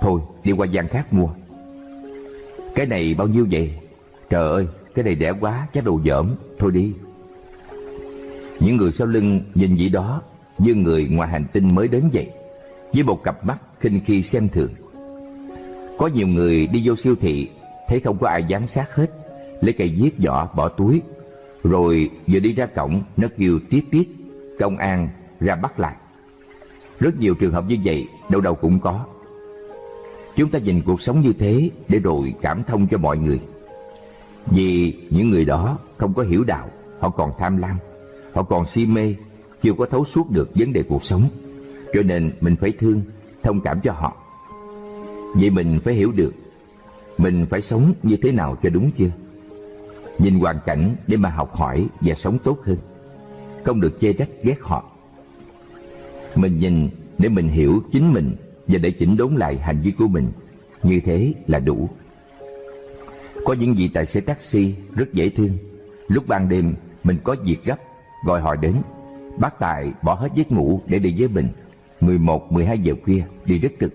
Thôi đi qua gian khác mua. Cái này bao nhiêu vậy? Trời ơi, cái này rẻ quá, chắc đồ dởm, thôi đi. Những người sau lưng nhìn vị đó như người ngoài hành tinh mới đến vậy, với một cặp mắt khinh khi xem thường. Có nhiều người đi vô siêu thị, thấy không có ai giám sát hết, lấy cây viết vỏ bỏ túi, rồi vừa đi ra cổng nó kêu tiết tiết, công an ra bắt lại. Rất nhiều trường hợp như vậy, đâu đâu cũng có. Chúng ta nhìn cuộc sống như thế để rồi cảm thông cho mọi người. Vì những người đó không có hiểu đạo, họ còn tham lam, Họ còn si mê, chưa có thấu suốt được vấn đề cuộc sống. Cho nên mình phải thương, thông cảm cho họ. Vậy mình phải hiểu được mình phải sống như thế nào cho đúng chưa? Nhìn hoàn cảnh để mà học hỏi và sống tốt hơn. Không được chê trách ghét họ. Mình nhìn để mình hiểu chính mình và để chỉnh đốn lại hành vi của mình. Như thế là đủ. Có những vị tài xế taxi rất dễ thương. Lúc ban đêm mình có việc gấp, gọi họ đến. Bác Tài bỏ hết giấc ngủ để đi với mình. 11, 12 giờ khuya đi rất cực.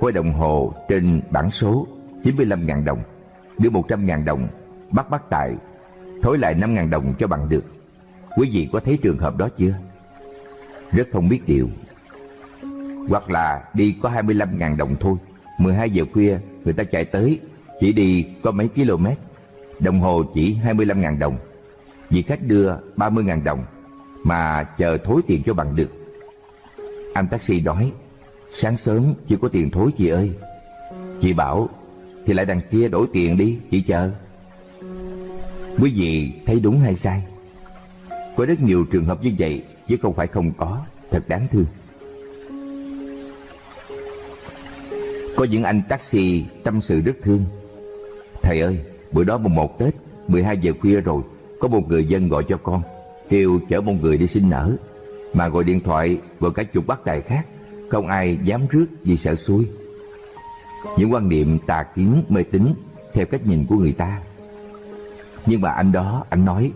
Quay đồng hồ trên bảng số 95.000 đồng, đưa 100.000 đồng, bắt bắt tài thối lại 5.000 đồng cho bằng được. Quý vị có thấy trường hợp đó chưa? Rất không biết điều. Hoặc là đi có 25.000 đồng thôi, 12 giờ khuya người ta chạy tới, chỉ đi có mấy km, đồng hồ chỉ 25.000 đồng. Vì khách đưa 30.000 đồng mà chờ thối tiền cho bằng được. Anh taxi nói, sáng sớm chưa có tiền thối chị ơi. Chị bảo thì lại đằng kia đổi tiền đi chị chờ quý vị thấy đúng hay sai có rất nhiều trường hợp như vậy chứ không phải không có thật đáng thương. Có những anh taxi tâm sự rất thương. Thầy ơi bữa đó mùng một tết 12 giờ khuya rồi có một người dân gọi cho con kêu chở một người đi sinh nở. Mà gọi điện thoại gọi cả chục bác tài khác không ai dám rước vì sợ xui. Những quan niệm tà kiến mê tín theo cách nhìn của người ta. Nhưng mà anh đó, anh nói,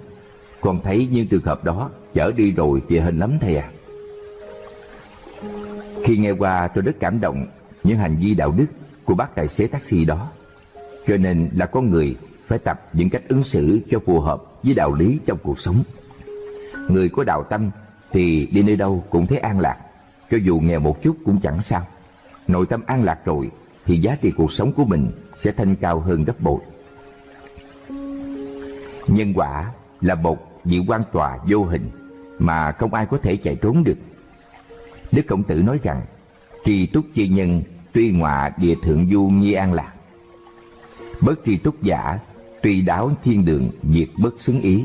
con thấy những trường hợp đó chở đi rồi thì hình lắm thầy à. Khi nghe qua tôi rất cảm động những hành vi đạo đức của bác tài xế taxi đó. Cho nên là con người phải tập những cách ứng xử cho phù hợp với đạo lý trong cuộc sống. Người có đạo tâm thì đi nơi đâu cũng thấy an lạc, cho dù nghèo một chút cũng chẳng sao. Nội tâm an lạc rồi thì giá trị cuộc sống của mình sẽ thanh cao hơn gấp bội. Nhân quả là một vị quan tòa vô hình mà không ai có thể chạy trốn được. Đức Khổng Tử nói rằng, tri túc chi nhân tuy ngọa địa thượng du nhi an lạc. Bất tri túc giả tuy đáo thiên đường diệt bất xứng ý.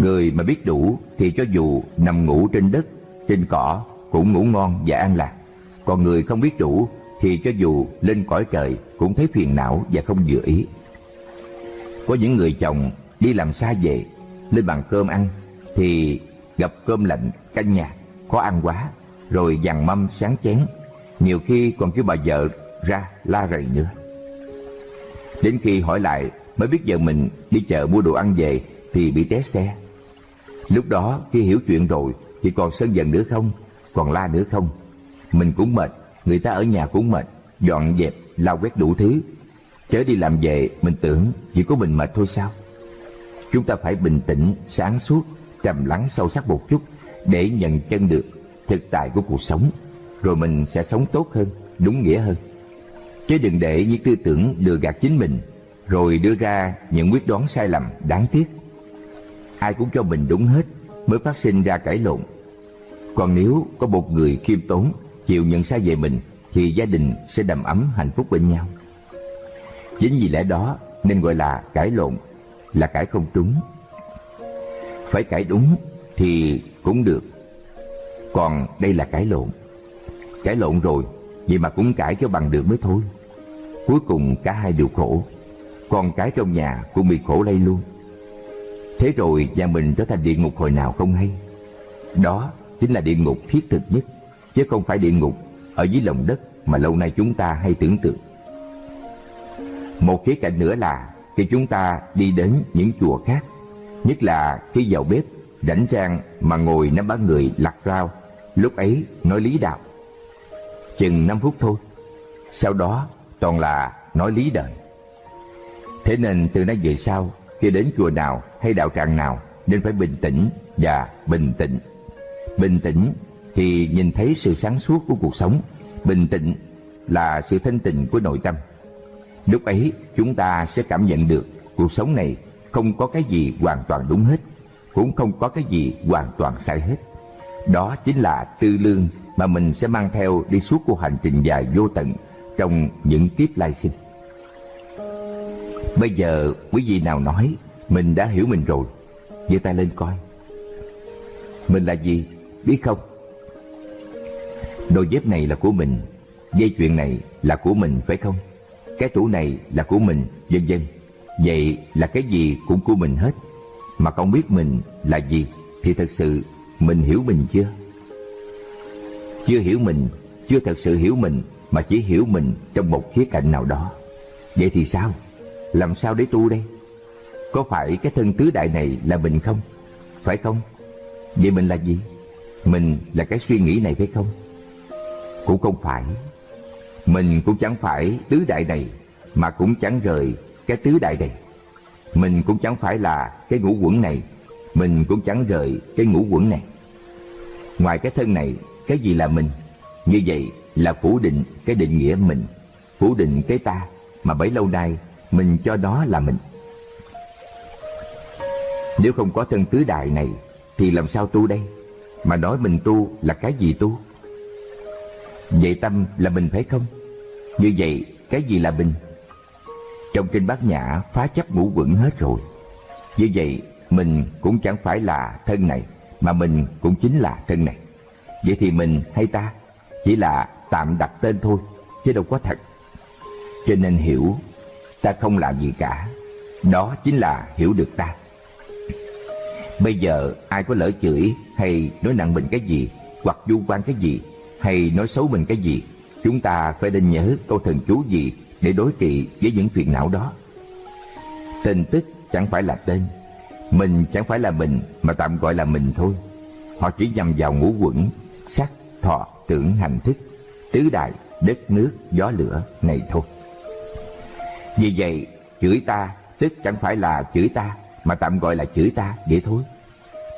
Người mà biết đủ thì cho dù nằm ngủ trên đất, trên cỏ cũng ngủ ngon và an lạc. Còn người không biết đủ thì cho dù lên cõi trời cũng thấy phiền não và không dự ý. Có những người chồng đi làm xa về, lên bàn cơm ăn thì gặp cơm lạnh, canh nhạt, khó ăn quá, rồi dằn mâm sáng chén, nhiều khi còn kêu bà vợ ra la rầy nữa. Đến khi hỏi lại mới biết giờ mình đi chợ mua đồ ăn về thì bị té xe. Lúc đó khi hiểu chuyện rồi thì còn sân giận nữa không, còn la nữa không, mình cũng mệt, người ta ở nhà cũng mệt, dọn dẹp, lau quét đủ thứ. Chớ đi làm về, mình tưởng chỉ có mình mệt thôi sao? Chúng ta phải bình tĩnh, sáng suốt, trầm lắng sâu sắc một chút để nhận chân được thực tại của cuộc sống. Rồi mình sẽ sống tốt hơn, đúng nghĩa hơn. Chứ đừng để những tư tưởng lừa gạt chính mình rồi đưa ra những quyết đoán sai lầm đáng tiếc. Ai cũng cho mình đúng hết mới phát sinh ra cãi lộn. Còn nếu có một người khiêm tốn chịu nhận sai về mình thì gia đình sẽ đầm ấm hạnh phúc bên nhau. Chính vì lẽ đó nên gọi là cãi lộn, là cãi không trúng. Phải cãi đúng thì cũng được. Còn đây là cãi lộn. Cãi lộn rồi, vậy mà cũng cãi cho bằng được mới thôi. Cuối cùng cả hai đều khổ. Còn cái trong nhà cũng bị khổ lây luôn. Thế rồi nhà mình trở thành địa ngục hồi nào không hay. Đó chính là địa ngục thiết thực nhất chứ không phải địa ngục ở dưới lòng đất mà lâu nay chúng ta hay tưởng tượng. Một khía cạnh nữa là khi chúng ta đi đến những chùa khác, nhất là khi vào bếp, rảnh rang mà ngồi nắm bát người lặt rau, lúc ấy nói lý đạo. Chừng 5 phút thôi, sau đó toàn là nói lý đời. Thế nên từ nay về sau, khi đến chùa nào hay đạo tràng nào nên phải bình tĩnh và bình tĩnh. Bình tĩnh thì nhìn thấy sự sáng suốt của cuộc sống, bình tĩnh là sự thanh tịnh của nội tâm. Lúc ấy chúng ta sẽ cảm nhận được cuộc sống này không có cái gì hoàn toàn đúng hết, cũng không có cái gì hoàn toàn sai hết. Đó chính là tư lương mà mình sẽ mang theo đi suốt cuộc hành trình dài vô tận trong những kiếp lai sinh. Bây giờ quý vị nào nói mình đã hiểu mình rồi, giơ tay lên coi Mình là gì biết không Đôi dép này là của mình Dây chuyện này là của mình phải không cái tủ này là của mình, Vân vân. Vậy là cái gì cũng của mình hết. Mà không biết mình là gì Thì thật sự mình hiểu mình chưa? Chưa hiểu mình, Chưa thật sự hiểu mình, Mà chỉ hiểu mình trong một khía cạnh nào đó. Vậy thì sao? Làm sao để tu đây? Có phải cái thân tứ đại này là mình không? Phải không? Vậy mình là gì? Mình là cái suy nghĩ này phải không? Cũng không phải. Mình cũng chẳng phải tứ đại này, Mà cũng chẳng rời cái tứ đại này. Mình cũng chẳng phải là cái ngũ quẩn này, Mình cũng chẳng rời cái ngũ quẩn này. Ngoài cái thân này, Cái gì là mình? Như vậy là phủ định cái định nghĩa mình, Phủ định cái ta Mà bấy lâu nay mình cho đó là mình. Nếu không có thân tứ đại này, Thì làm sao tu đây? Mà nói mình tu là cái gì tu? Vậy tâm là mình phải không? Như vậy, cái gì là bình? Trong kinh bát nhã, phá chấp ngũ quẩn hết rồi. Như vậy, mình cũng chẳng phải là thân này, Mà mình cũng chính là thân này. Vậy thì mình hay ta? Chỉ là tạm đặt tên thôi, Chứ đâu có thật. Cho nên hiểu, Ta không làm gì cả. Đó chính là hiểu được ta. Bây giờ, ai có lỡ chửi Hay nói nặng mình cái gì, Hoặc du quan cái gì, Hay nói xấu mình cái gì Chúng ta phải nên nhớ câu thần chú gì Để đối trị với những phiền não đó. Tên tức chẳng phải là tên Mình chẳng phải là mình Mà tạm gọi là mình thôi. Họ chỉ nhằm vào ngũ quẩn Sắc, thọ, tưởng, hành thức Tứ đại, đất, nước, gió, lửa này thôi. Vì vậy chửi ta Tức chẳng phải là chửi ta Mà tạm gọi là chửi ta vậy thôi.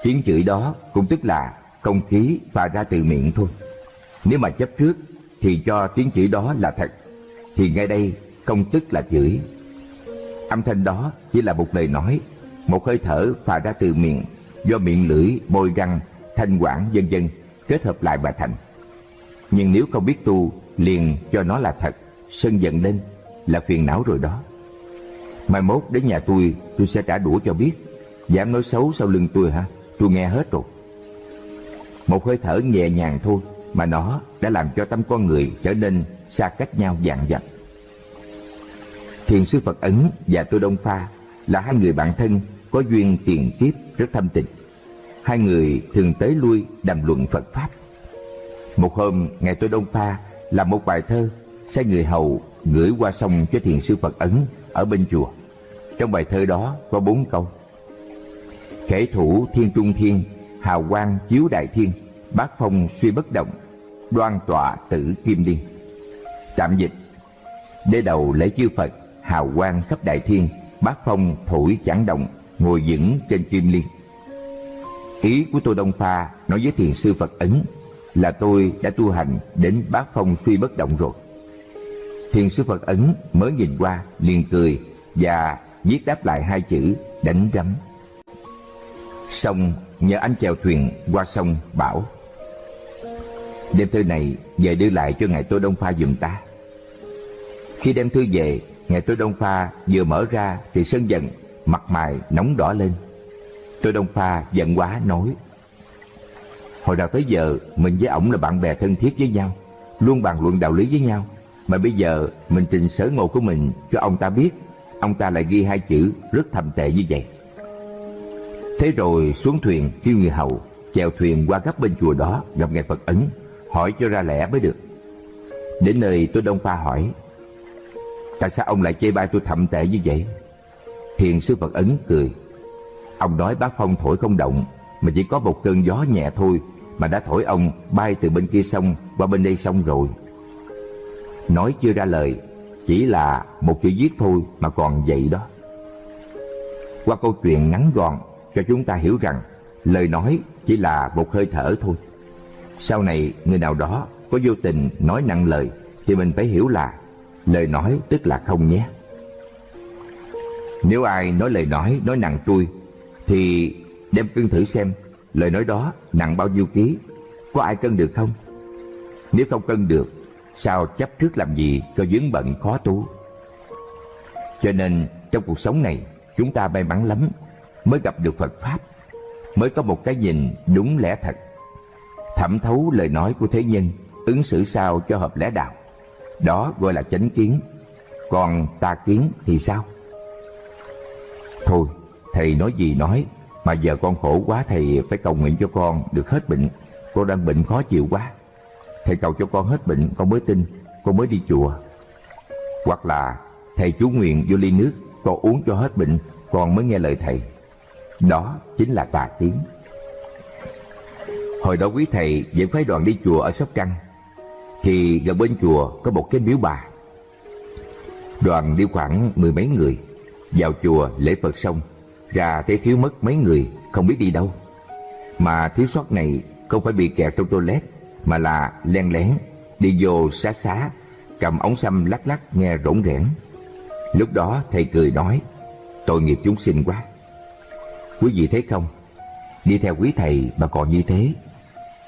Tiếng chửi đó cũng tức là Không khí và ra từ miệng thôi. Nếu mà chấp trước thì cho tiếng chửi đó là thật Thì ngay đây không tức là chửi Âm thanh đó chỉ là một lời nói Một hơi thở phà ra từ miệng Do miệng lưỡi, bôi răng, thanh quản vân vân kết hợp lại mà thành. Nhưng nếu không biết tu, liền cho nó là thật, sân giận lên là phiền não rồi đó. Mai mốt đến nhà tôi, tôi sẽ trả đũa cho biết. Dám nói xấu sau lưng tôi hả? Tôi nghe hết rồi. Một hơi thở nhẹ nhàng thôi mà nó đã làm cho tâm con người trở nên xa cách nhau dạn dặt. Thiền sư Phật Ấn và Tô Đông Pha là hai người bạn thân có duyên tiền kiếp rất thâm tình. Hai người thường tới lui đàm luận Phật Pháp. Một hôm, Ngài Tô Đông Pha làm một bài thơ, sai người hầu gửi qua sông cho thiền sư Phật Ấn ở bên chùa. Trong bài thơ đó có bốn câu. Khể thủ thiên trung thiên, hào quang chiếu đại thiên, bát phong suy bất động, đoan tọa tử kim liên. Tạm dịch, đế đầu lễ chư Phật, hào quang khắp đại thiên, bát phong thổi chẳng động, ngồi vững trên kim liên. Ý của tôi Đông Pha nói với thiền sư Phật Ấn là tôi đã tu hành đến bát phong suy bất động rồi. Thiền sư Phật Ấn mới nhìn qua liền cười và viết đáp lại hai chữ đánh rắm. Xong nhờ anh chèo thuyền qua sông bảo Đem thư này, về đưa lại cho Ngài Tô Đông Pha dùm ta Khi đem thư về, Ngài Tô Đông Pha vừa mở ra Thì sân giận, Mặt mày nóng đỏ lên. Tô Đông Pha giận quá, nói, Hồi nào tới giờ, Mình với ổng là bạn bè thân thiết với nhau, Luôn bàn luận đạo lý với nhau. Mà bây giờ, mình trình sở ngộ của mình Cho ông ta biết, Ông ta lại ghi hai chữ rất thầm tệ như vậy. Thế rồi xuống thuyền kêu người hầu, Chèo thuyền qua gấp bên chùa đó Gặp ngài Phật Ấn. Hỏi cho ra lẽ mới được. Đến nơi tôi Đông Pha hỏi, Tại sao ông lại chê bai tôi thậm tệ như vậy? Thiền sư Phật Ấn cười, Ông nói bác phong thổi không động, Mà chỉ có một cơn gió nhẹ thôi Mà đã thổi ông bay từ bên kia sông Qua bên đây sông rồi. Nói chưa ra lời, Chỉ là một chữ viết thôi Mà còn vậy đó. Qua câu chuyện ngắn gọn Cho chúng ta hiểu rằng Lời nói chỉ là một hơi thở thôi. Sau này, người nào đó Có vô tình nói nặng lời, Thì mình phải hiểu là Lời nói tức là không nhé. Nếu ai nói lời nói Nói nặng tôi, Thì đem cân thử xem Lời nói đó nặng bao nhiêu ký, Có ai cân được không? Nếu không cân được, Sao chấp trước làm gì cho dướng bận khó tu? Cho nên, trong cuộc sống này, Chúng ta may mắn lắm, Mới gặp được Phật Pháp, mới có một cái nhìn đúng lẽ thật thẩm thấu lời nói của thế nhân, ứng xử sao cho hợp lẽ đạo. Đó gọi là chánh kiến. Còn tà kiến thì sao? Thôi, thầy nói gì nói, mà giờ con khổ quá thầy phải cầu nguyện cho con được hết bệnh. Con đang bệnh khó chịu quá. Thầy cầu cho con hết bệnh, con mới tin, con mới đi chùa. Hoặc là thầy chú nguyện vô ly nước, con uống cho hết bệnh, con mới nghe lời thầy. Đó chính là tà kiến hồi đó quý thầy dẫn phái đoàn đi chùa ở sóc trăng. Thì gần bên chùa có một cái miếu bà. Đoàn đi khoảng mười mấy người, vào chùa lễ phật xong, ra thấy thiếu mất mấy người, không biết đi đâu. Mà thiếu sót này không phải bị kẹt trong toilet, mà là len lén, đi vô xá xá, cầm ống xăm lắc lắc nghe rỗn rẽn. Lúc đó thầy cười nói, tội nghiệp chúng sinh quá. Quý vị thấy không? Đi theo quý thầy mà còn như thế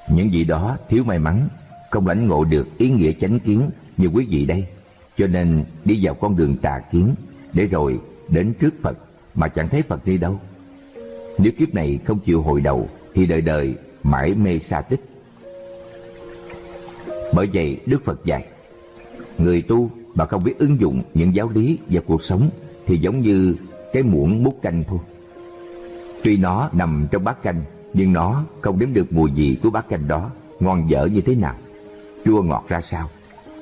những vị đó thiếu may mắn, không lãnh ngộ được ý nghĩa chánh kiến như quý vị đây. Cho nên đi vào con đường tà kiến, để rồi đến trước phật mà chẳng thấy phật đi đâu. Nếu kiếp này không chịu hồi đầu, thì đời đời mãi mê xa tích. Bởi vậy đức phật dạy, người tu mà không biết ứng dụng những giáo lý vào cuộc sống thì giống như cái muỗng múc canh thôi. Tuy nó nằm trong bát canh nhưng nó không đếm được mùi gì của bát canh đó, ngon dở như thế nào. Chua ngọt ra sao?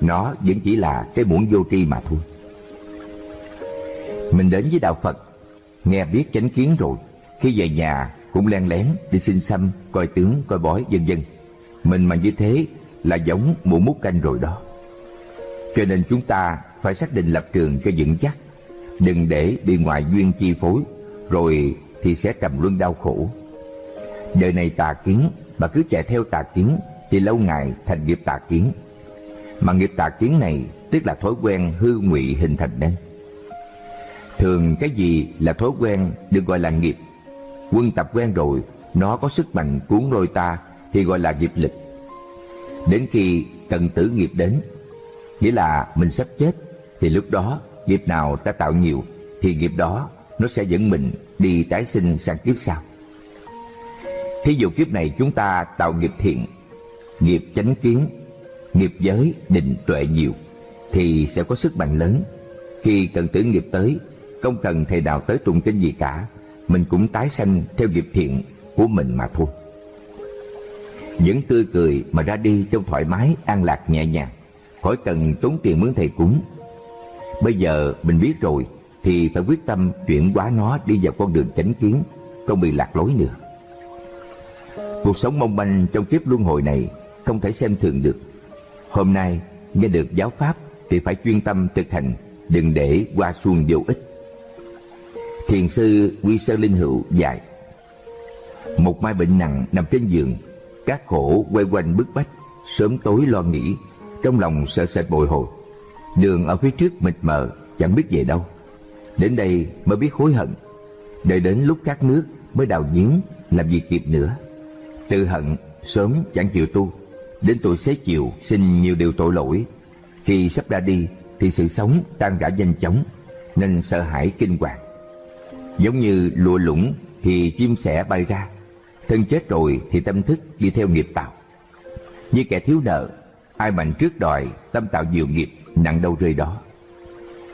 Nó vẫn chỉ là cái muỗng vô tri mà thôi. Mình đến với đạo phật, nghe biết chánh kiến rồi. Khi về nhà, cũng len lén đi xin xăm, coi tướng, coi bói, vân vân. Mình mà như thế là giống muỗng mút canh rồi đó. Cho nên chúng ta phải xác định lập trường cho vững chắc. Đừng để bị ngoại duyên chi phối, rồi thì sẽ trầm luân đau khổ đời này tà kiến, mà cứ chạy theo tà kiến, thì lâu ngày thành nghiệp tà kiến. Mà nghiệp tà kiến này, tức là thói quen hư ngụy hình thành nên thường cái gì là thói quen được gọi là nghiệp. Quân tập quen rồi, nó có sức mạnh cuốn lôi ta, thì gọi là nghiệp lực. Đến khi cần tử nghiệp đến, nghĩa là mình sắp chết, thì lúc đó nghiệp nào ta tạo nhiều, thì nghiệp đó nó sẽ dẫn mình đi tái sinh sang kiếp sau thí dụ kiếp này chúng ta tạo nghiệp thiện, nghiệp chánh kiến, nghiệp giới định tuệ nhiều, thì sẽ có sức mạnh lớn. Khi cần tử nghiệp tới, không cần thầy nào tới tụng kinh gì cả, mình cũng tái sanh theo nghiệp thiện của mình mà thôi. Những tươi cười mà ra đi trong thoải mái, an lạc, nhẹ nhàng, khỏi cần tốn tiền mướn thầy cúng. Bây giờ mình biết rồi, thì phải quyết tâm chuyển hóa nó đi vào con đường chánh kiến, không bị lạc lối nữa cuộc sống mong manh trong kiếp luân hồi này không thể xem thường được. Hôm nay, nghe được giáo pháp thì phải chuyên tâm thực hành, đừng để qua xuông vô ích. Thiền sư quy sơ linh hữu dạy, một mai bệnh nặng nằm trên giường, các khổ quay quanh bức bách, sớm tối lo nghĩ, trong lòng sợ sệt bồi hồi. Đường ở phía trước mịt mờ, chẳng biết về đâu. Đến đây mới biết hối hận, đợi đến lúc khát nước mới đào giếng làm gì kịp nữa tự hận, sớm chẳng chịu tu. Đến tuổi xế chiều, xin nhiều điều tội lỗi. Khi sắp ra đi, thì sự sống tan rã nhanh chóng, nên sợ hãi kinh hoàng. Giống như lụa lũng, thì chim sẻ bay ra. Thân chết rồi, thì tâm thức đi theo nghiệp tạo. Như kẻ thiếu nợ, ai mạnh trước đòi, tâm tạo nhiều nghiệp, nặng đâu rơi đó.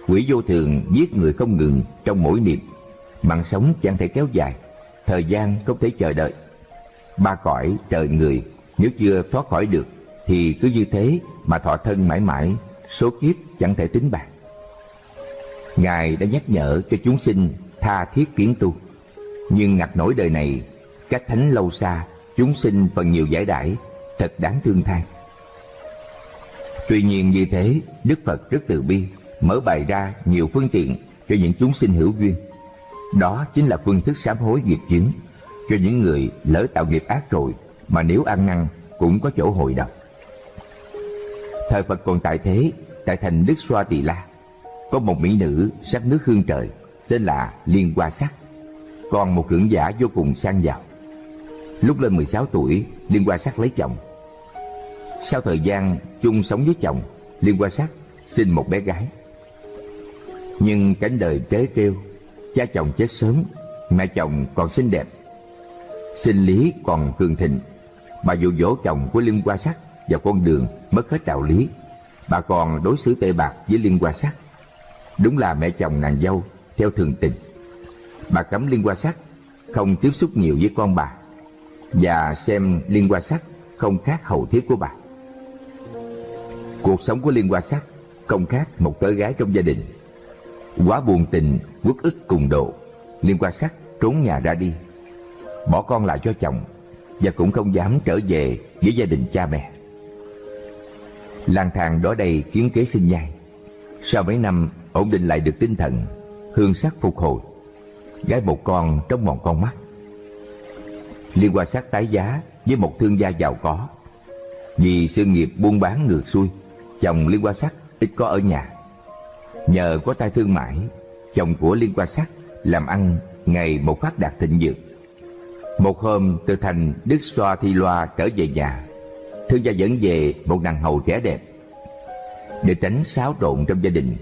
Quỷ vô thường giết người không ngừng trong mỗi niệm. Mạng sống chẳng thể kéo dài, thời gian không thể chờ đợi ba cõi trời người. Nếu chưa thoát khỏi được, thì cứ như thế mà thọ thân mãi mãi, số kiếp chẳng thể tính bạc. Ngài đã nhắc nhở cho chúng sinh tha thiết kiến tu. Nhưng ngặt nổi đời này cách thánh lâu xa, chúng sinh phần nhiều giải đãi, thật đáng thương than. Tuy nhiên như thế, đức phật rất từ bi, mở bày ra nhiều phương tiện cho những chúng sinh hữu duyên. Đó chính là phương thức sám hối nghiệp chứng cho những người lỡ tạo nghiệp ác rồi, mà nếu ăn năn cũng có chỗ hồi đầu thời phật còn tại thế, tại thành đức xoa tỳ la, có một mỹ nữ sắc nước hương trời, tên là liên hoa sắc. Còn một trưởng giả vô cùng sang giàu. Lúc lên 16 tuổi, liên hoa sắc lấy chồng. Sau thời gian chung sống với chồng, liên hoa sắc sinh một bé gái. Nhưng cánh đời trế trêu, cha chồng chết sớm, mẹ chồng còn xinh đẹp Sinh lý còn cường thịnh. Bà dụ dỗ chồng của Liên Hoa Sắc Vào con đường mất hết đạo lý. Bà còn đối xử tệ bạc với Liên Hoa Sắc. Đúng là mẹ chồng nàng dâu, Theo thường tình. Bà cấm Liên Hoa Sắc Không tiếp xúc nhiều với con bà Và xem Liên Hoa Sắc Không khác hầu thiết của bà. Cuộc sống của Liên Hoa Sắc Không khác một tớ gái trong gia đình. Quá buồn tình Quốc ức cùng độ Liên Hoa Sắc trốn nhà ra đi. Bỏ con lại cho chồng Và cũng không dám trở về với gia đình cha mẹ. Lang thang đó đây kiến kế sinh nhai. Sau mấy năm, ổn định lại được tinh thần, hương sắc phục hồi, gái một con trong mòn con mắt. Liên quan sát tái giá với một thương gia giàu có. Vì sự nghiệp buôn bán ngược xuôi, chồng liên quan sắc ít có ở nhà. Nhờ có tay thương mại chồng của liên quan sắc làm ăn ngày một phát đạt thịnh vượng một hôm từ thành đức xoa thi loa trở về nhà. Thương gia dẫn về một nàng hầu trẻ đẹp. Để tránh xáo trộn trong gia đình,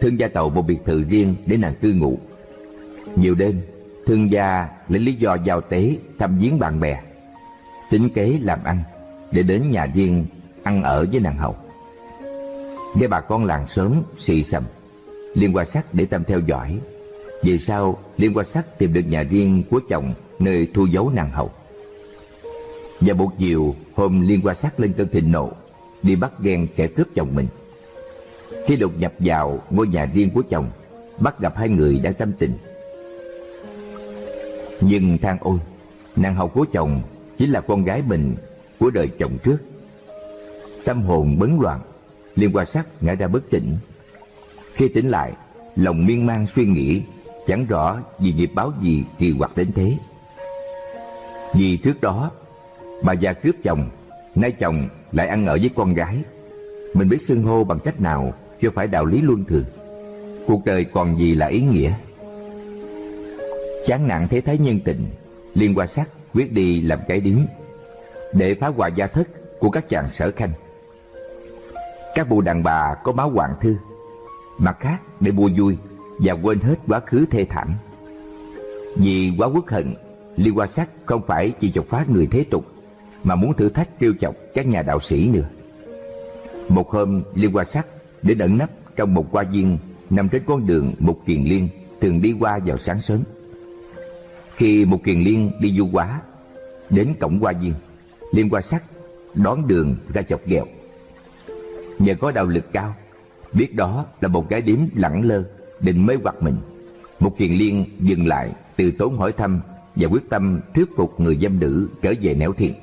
thương gia tàu một biệt thự riêng để nàng cư ngụ. Nhiều đêm, thương gia lấy lý do giao tế thăm viếng bạn bè, tính kế làm ăn để đến nhà riêng ăn ở với nàng hầu. Nghe bà con làng sớm xì xầm, liên quan sắc để tâm theo dõi. Về sau liên quan sắc tìm được nhà riêng của chồng nơi thu giấu nàng hậu. và một chiều, hôm liên qua sát lên cơn thịnh nộ, đi bắt ghen kẻ cướp chồng mình. Khi đột nhập vào ngôi nhà riêng của chồng, bắt gặp hai người đang tâm tình. Nhưng than ôi, nàng hậu của chồng chính là con gái mình của đời chồng trước. Tâm hồn bấn loạn, liên quan sát ngã ra bất tỉnh. Khi tỉnh lại, lòng miên man suy nghĩ, chẳng rõ vì nghiệp báo gì kỳ quặc đến thế vì trước đó, bà già cướp chồng, nay chồng lại ăn ở với con gái. Mình biết xưng hô bằng cách nào chưa phải đạo lý luân thường. Cuộc đời còn gì là ý nghĩa? Chán nặng thế thái nhân tình, liên qua sắc quyết đi làm cái điếm để phá hoại gia thất của các chàng sở khanh. Các bộ đàn bà có máu hoàng thư, mặt khác để mua vui và quên hết quá khứ thê thảm. Vì quá quốc hận liên Hoa sắc không phải chỉ chọc phá người thế tục, mà muốn thử thách trêu chọc các nhà đạo sĩ nữa. Một hôm liên Hoa sắc để ẩn nấp trong một hoa viên nằm trên con đường một kiền liên, thường đi qua vào sáng sớm. Khi một kiền liên đi du quá, đến cổng hoa viên, liên Hoa sắc đón đường ra chọc ghẹo. Nhờ có đạo lực cao, biết đó là một cái điếm lẳng lơ, định mê hoặc mình một kiền liên dừng lại, từ tốn hỏi thăm và quyết tâm thuyết phục người dâm nữ trở về nẻo thiện.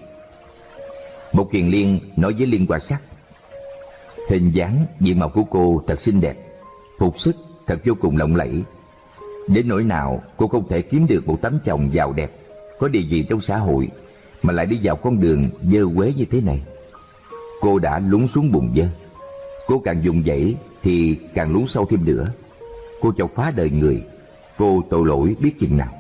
Một kiền liên nói với liên quan sắc, Hình dáng diện mạo của cô thật xinh đẹp, Phục sức thật vô cùng lộng lẫy. Đến nỗi nào cô không thể kiếm được một tấm chồng giàu đẹp, Có địa vị trong xã hội, Mà lại đi vào con đường dơ quế như thế này? Cô đã lún xuống bùn dơ. Cô càng dùng dãy thì càng lún sâu thêm nữa. Cô chọc phá đời người, Cô tội lỗi biết chừng nào.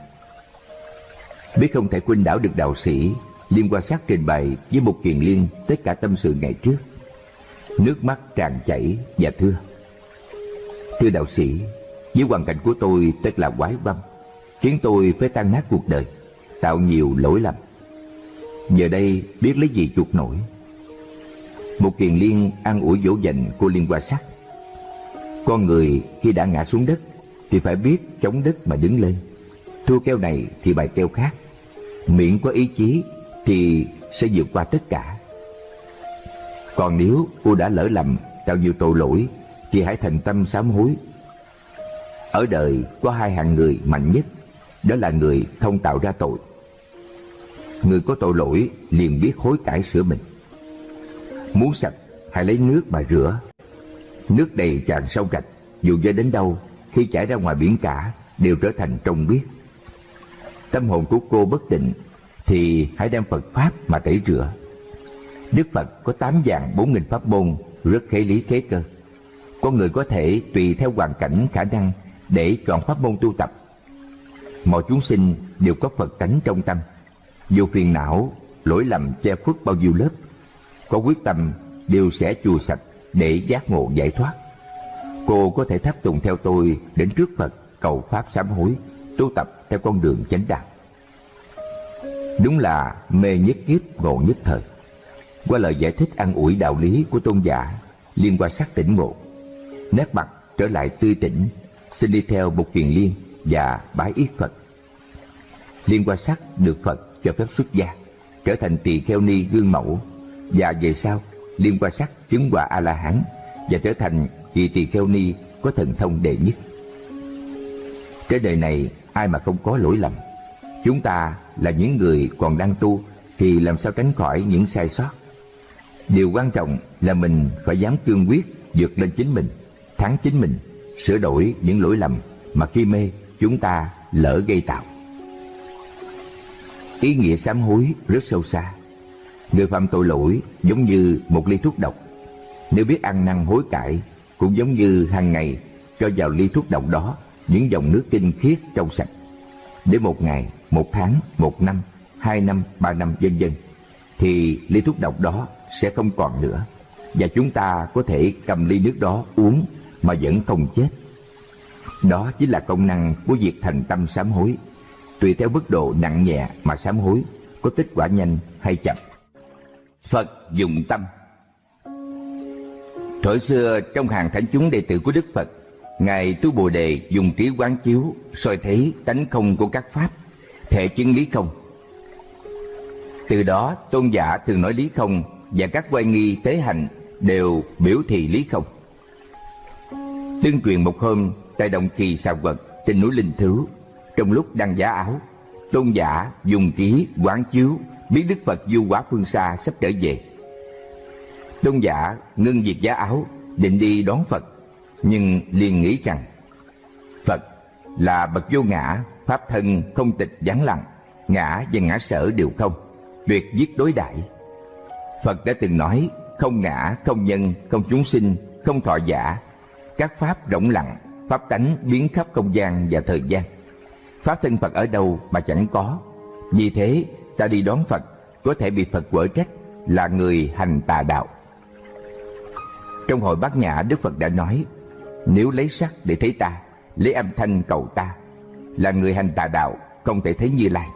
Biết không thể khuynh đảo được đạo sĩ, Liên quan sát trình bày với một kiền liên Tất cả tâm sự ngày trước. Nước mắt tràn chảy và thưa. Thưa đạo sĩ, Với hoàn cảnh của tôi tất là quái băm Khiến tôi phải tan nát cuộc đời, Tạo nhiều lỗi lầm. Giờ đây biết lấy gì chuộc nổi? Một kiền liên ăn ủi dỗ dành cô liên quan sắc Con người khi đã ngã xuống đất Thì phải biết chống đất mà đứng lên. Thua keo này thì bài keo khác. Miệng có ý chí Thì sẽ vượt qua tất cả còn nếu cô đã lỡ lầm tạo nhiều tội lỗi thì hãy thành tâm sám hối. Ở đời có hai hạng người mạnh nhất, đó là người không tạo ra tội. Người có tội lỗi liền biết hối cải sửa mình. Muốn sạch, hãy lấy nước mà rửa. Nước đầy tràn sâu rạch, dù rơi đến đâu, khi chảy ra ngoài biển cả, đều trở thành trong biết. Tâm hồn của cô bất định, thì hãy đem Phật Pháp mà tẩy rửa. Đức Phật có tám dạng bốn nghìn pháp môn rất khế lý khế cơ. Con người có thể tùy theo hoàn cảnh khả năng để chọn pháp môn tu tập. Mọi chúng sinh đều có Phật tánh trong tâm. Dù phiền não, lỗi lầm che khuất bao nhiêu lớp, có quyết tâm đều sẽ chùa sạch để giác ngộ giải thoát. Cô có thể tháp tùng theo tôi đến trước Phật cầu Pháp sám hối, tu tập theo con đường chánh đạo. Đúng là mê nhất kiếp, ngộ nhất thời. Qua lời giải thích ăn ủi đạo lý của tôn giả, Liên qua sắc tỉnh ngộ, Nét mặt trở lại tươi tỉnh, Xin đi theo một kiền liên và bái yết Phật. Liên qua sắc được Phật cho phép xuất gia, Trở thành tỳ kheo ni gương mẫu, Và về sau, Liên qua sắc chứng quả A-la-hán Và trở thành vị tỳ kheo ni có thần thông đệ nhất. Cái đời này ai mà không có lỗi lầm. Chúng ta là những người còn đang tu, Thì làm sao tránh khỏi những sai sót? Điều quan trọng là mình phải dám cương quyết vượt lên chính mình, Thắng chính mình, Sửa đổi những lỗi lầm mà khi mê chúng ta lỡ gây tạo. Ý nghĩa sám hối rất sâu xa. Người phạm tội lỗi giống như một ly thuốc độc. Nếu biết ăn năn hối cải Cũng giống như hàng ngày cho vào ly thuốc độc đó những dòng nước tinh khiết trong sạch. Để một ngày, một tháng, một năm, hai năm, ba năm vân vân Thì ly thuốc độc đó sẽ không còn nữa. Và chúng ta có thể cầm ly nước đó uống mà vẫn không chết. Đó chính là công năng của việc thành tâm sám hối. Tùy theo mức độ nặng nhẹ mà sám hối Có kết quả nhanh hay chậm. Phật dùng tâm. Thời xưa trong hàng thánh chúng đệ tử của Đức Phật Ngài Tu Bồ Đề dùng trí quán chiếu, soi thấy tánh không của các Pháp, Thể chứng lý không. Từ đó, tôn giả thường nói lý không Và các quay nghi tế hành đều biểu thị lý không. Tương truyền một hôm, Tại động kỳ xà quật, trên núi Linh Thứ, Trong lúc đang giá áo, Tôn giả dùng trí quán chiếu Biết Đức Phật du quá phương xa sắp trở về. Tôn giả ngưng việc giá áo, Định đi đón Phật. Nhưng liền nghĩ rằng Phật là bậc vô ngã Pháp thân không tịch vắng lặng Ngã và ngã sở đều không Tuyệt giết đối đại. Phật đã từng nói Không ngã, không nhân, không chúng sinh Không thọ giả. Các pháp rộng lặng Pháp tánh biến khắp không gian và thời gian. Pháp thân Phật ở đâu mà chẳng có. Vì thế ta đi đón Phật Có thể bị Phật quở trách Là người hành tà đạo. Trong hội bát nhã Đức Phật đã nói nếu lấy sắc để thấy ta Lấy âm thanh cầu ta Là người hành tà đạo Không thể thấy như lai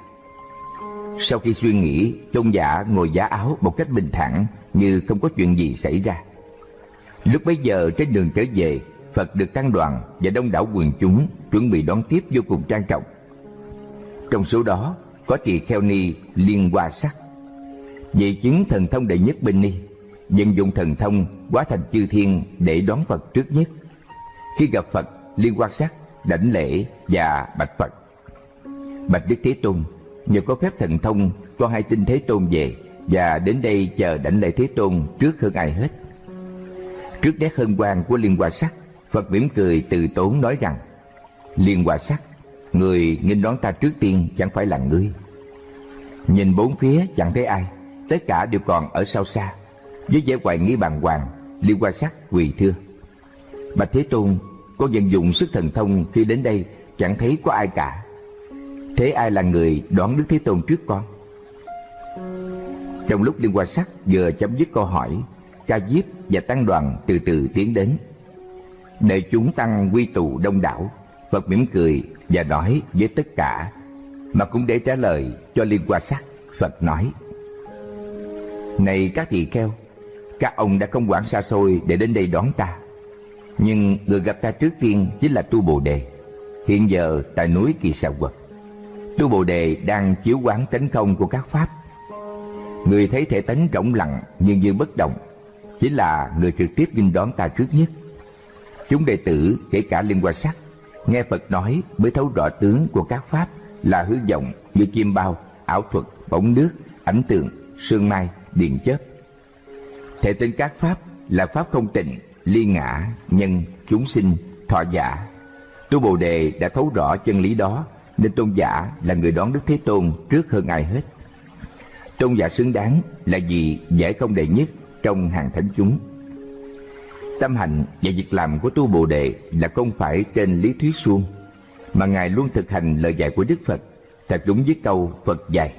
Sau khi suy nghĩ Tôn giả ngồi giá áo một cách bình thản Như không có chuyện gì xảy ra Lúc bấy giờ trên đường trở về Phật được tăng đoàn và đông đảo quần chúng chuẩn bị đón tiếp vô cùng trang trọng. Trong số đó có tỳ kheo ni liên hoa sắc. vị chứng thần thông đệ nhất bên ni, vận dụng thần thông hóa thành chư thiên để đón Phật trước nhất. Khi gặp Phật, liên quan sát đảnh lễ và bạch Phật. Bạch Đức Thế Tôn, nhờ có phép thần thông, con hai tin Thế Tôn về và đến đây chờ đảnh lễ Thế Tôn trước hơn ai hết. Trước nét hân hoan của liên hoa sắc, Phật mỉm cười từ tốn nói rằng Liên quan sắc Người nghênh đón ta trước tiên chẳng phải là ngươi Nhìn bốn phía chẳng thấy ai Tất cả đều còn ở sau xa Với vẻ hoài nghi bàng hoàng Liên hoa sắc quỳ thưa Bạch Thế Tôn, Con vận dụng sức thần thông khi đến đây, Chẳng thấy có ai cả. Thế ai là người đón Đức Thế Tôn trước con? Trong lúc Liên hoa sắc vừa chấm dứt câu hỏi, Ca diếp và tăng đoàn từ từ tiến đến. Để chúng tăng quy tụ đông đảo, Phật mỉm cười và nói với tất cả, Mà cũng để trả lời cho Liên Hoa Sắc, Phật nói, Này các tỳ kheo, Các ông đã không quản xa xôi để đến đây đón ta. Nhưng người gặp ta trước tiên chính là Tu Bồ Đề. Hiện giờ tại núi Kỳ Sà Quật Tu Bồ Đề đang chiếu quán tánh không của các Pháp. Người thấy thể tánh rỗng lặng nhưng như bất động Chính là người trực tiếp nghinh đón ta trước nhất. Chúng đệ tử kể cả liên quan sắc Nghe Phật nói mới thấu rõ tướng của các pháp Là hư vọng như chim bao, ảo thuật, bóng nước, ảnh tượng, sương mai, điện chớp. Thể tên các pháp là pháp không tịnh, ly ngã, nhân, chúng sinh, thọ giả. Tu Bồ Đề đã thấu rõ chân lý đó Nên tôn giả là người đón Đức Thế Tôn trước hơn ai hết. Tôn giả xứng đáng là gì giải công đệ nhất trong hàng thánh chúng. Tâm hạnh và việc làm của tu Bồ Đề là không phải trên lý thuyết suông, mà Ngài luôn thực hành lời dạy của Đức Phật, thật đúng với câu Phật dạy.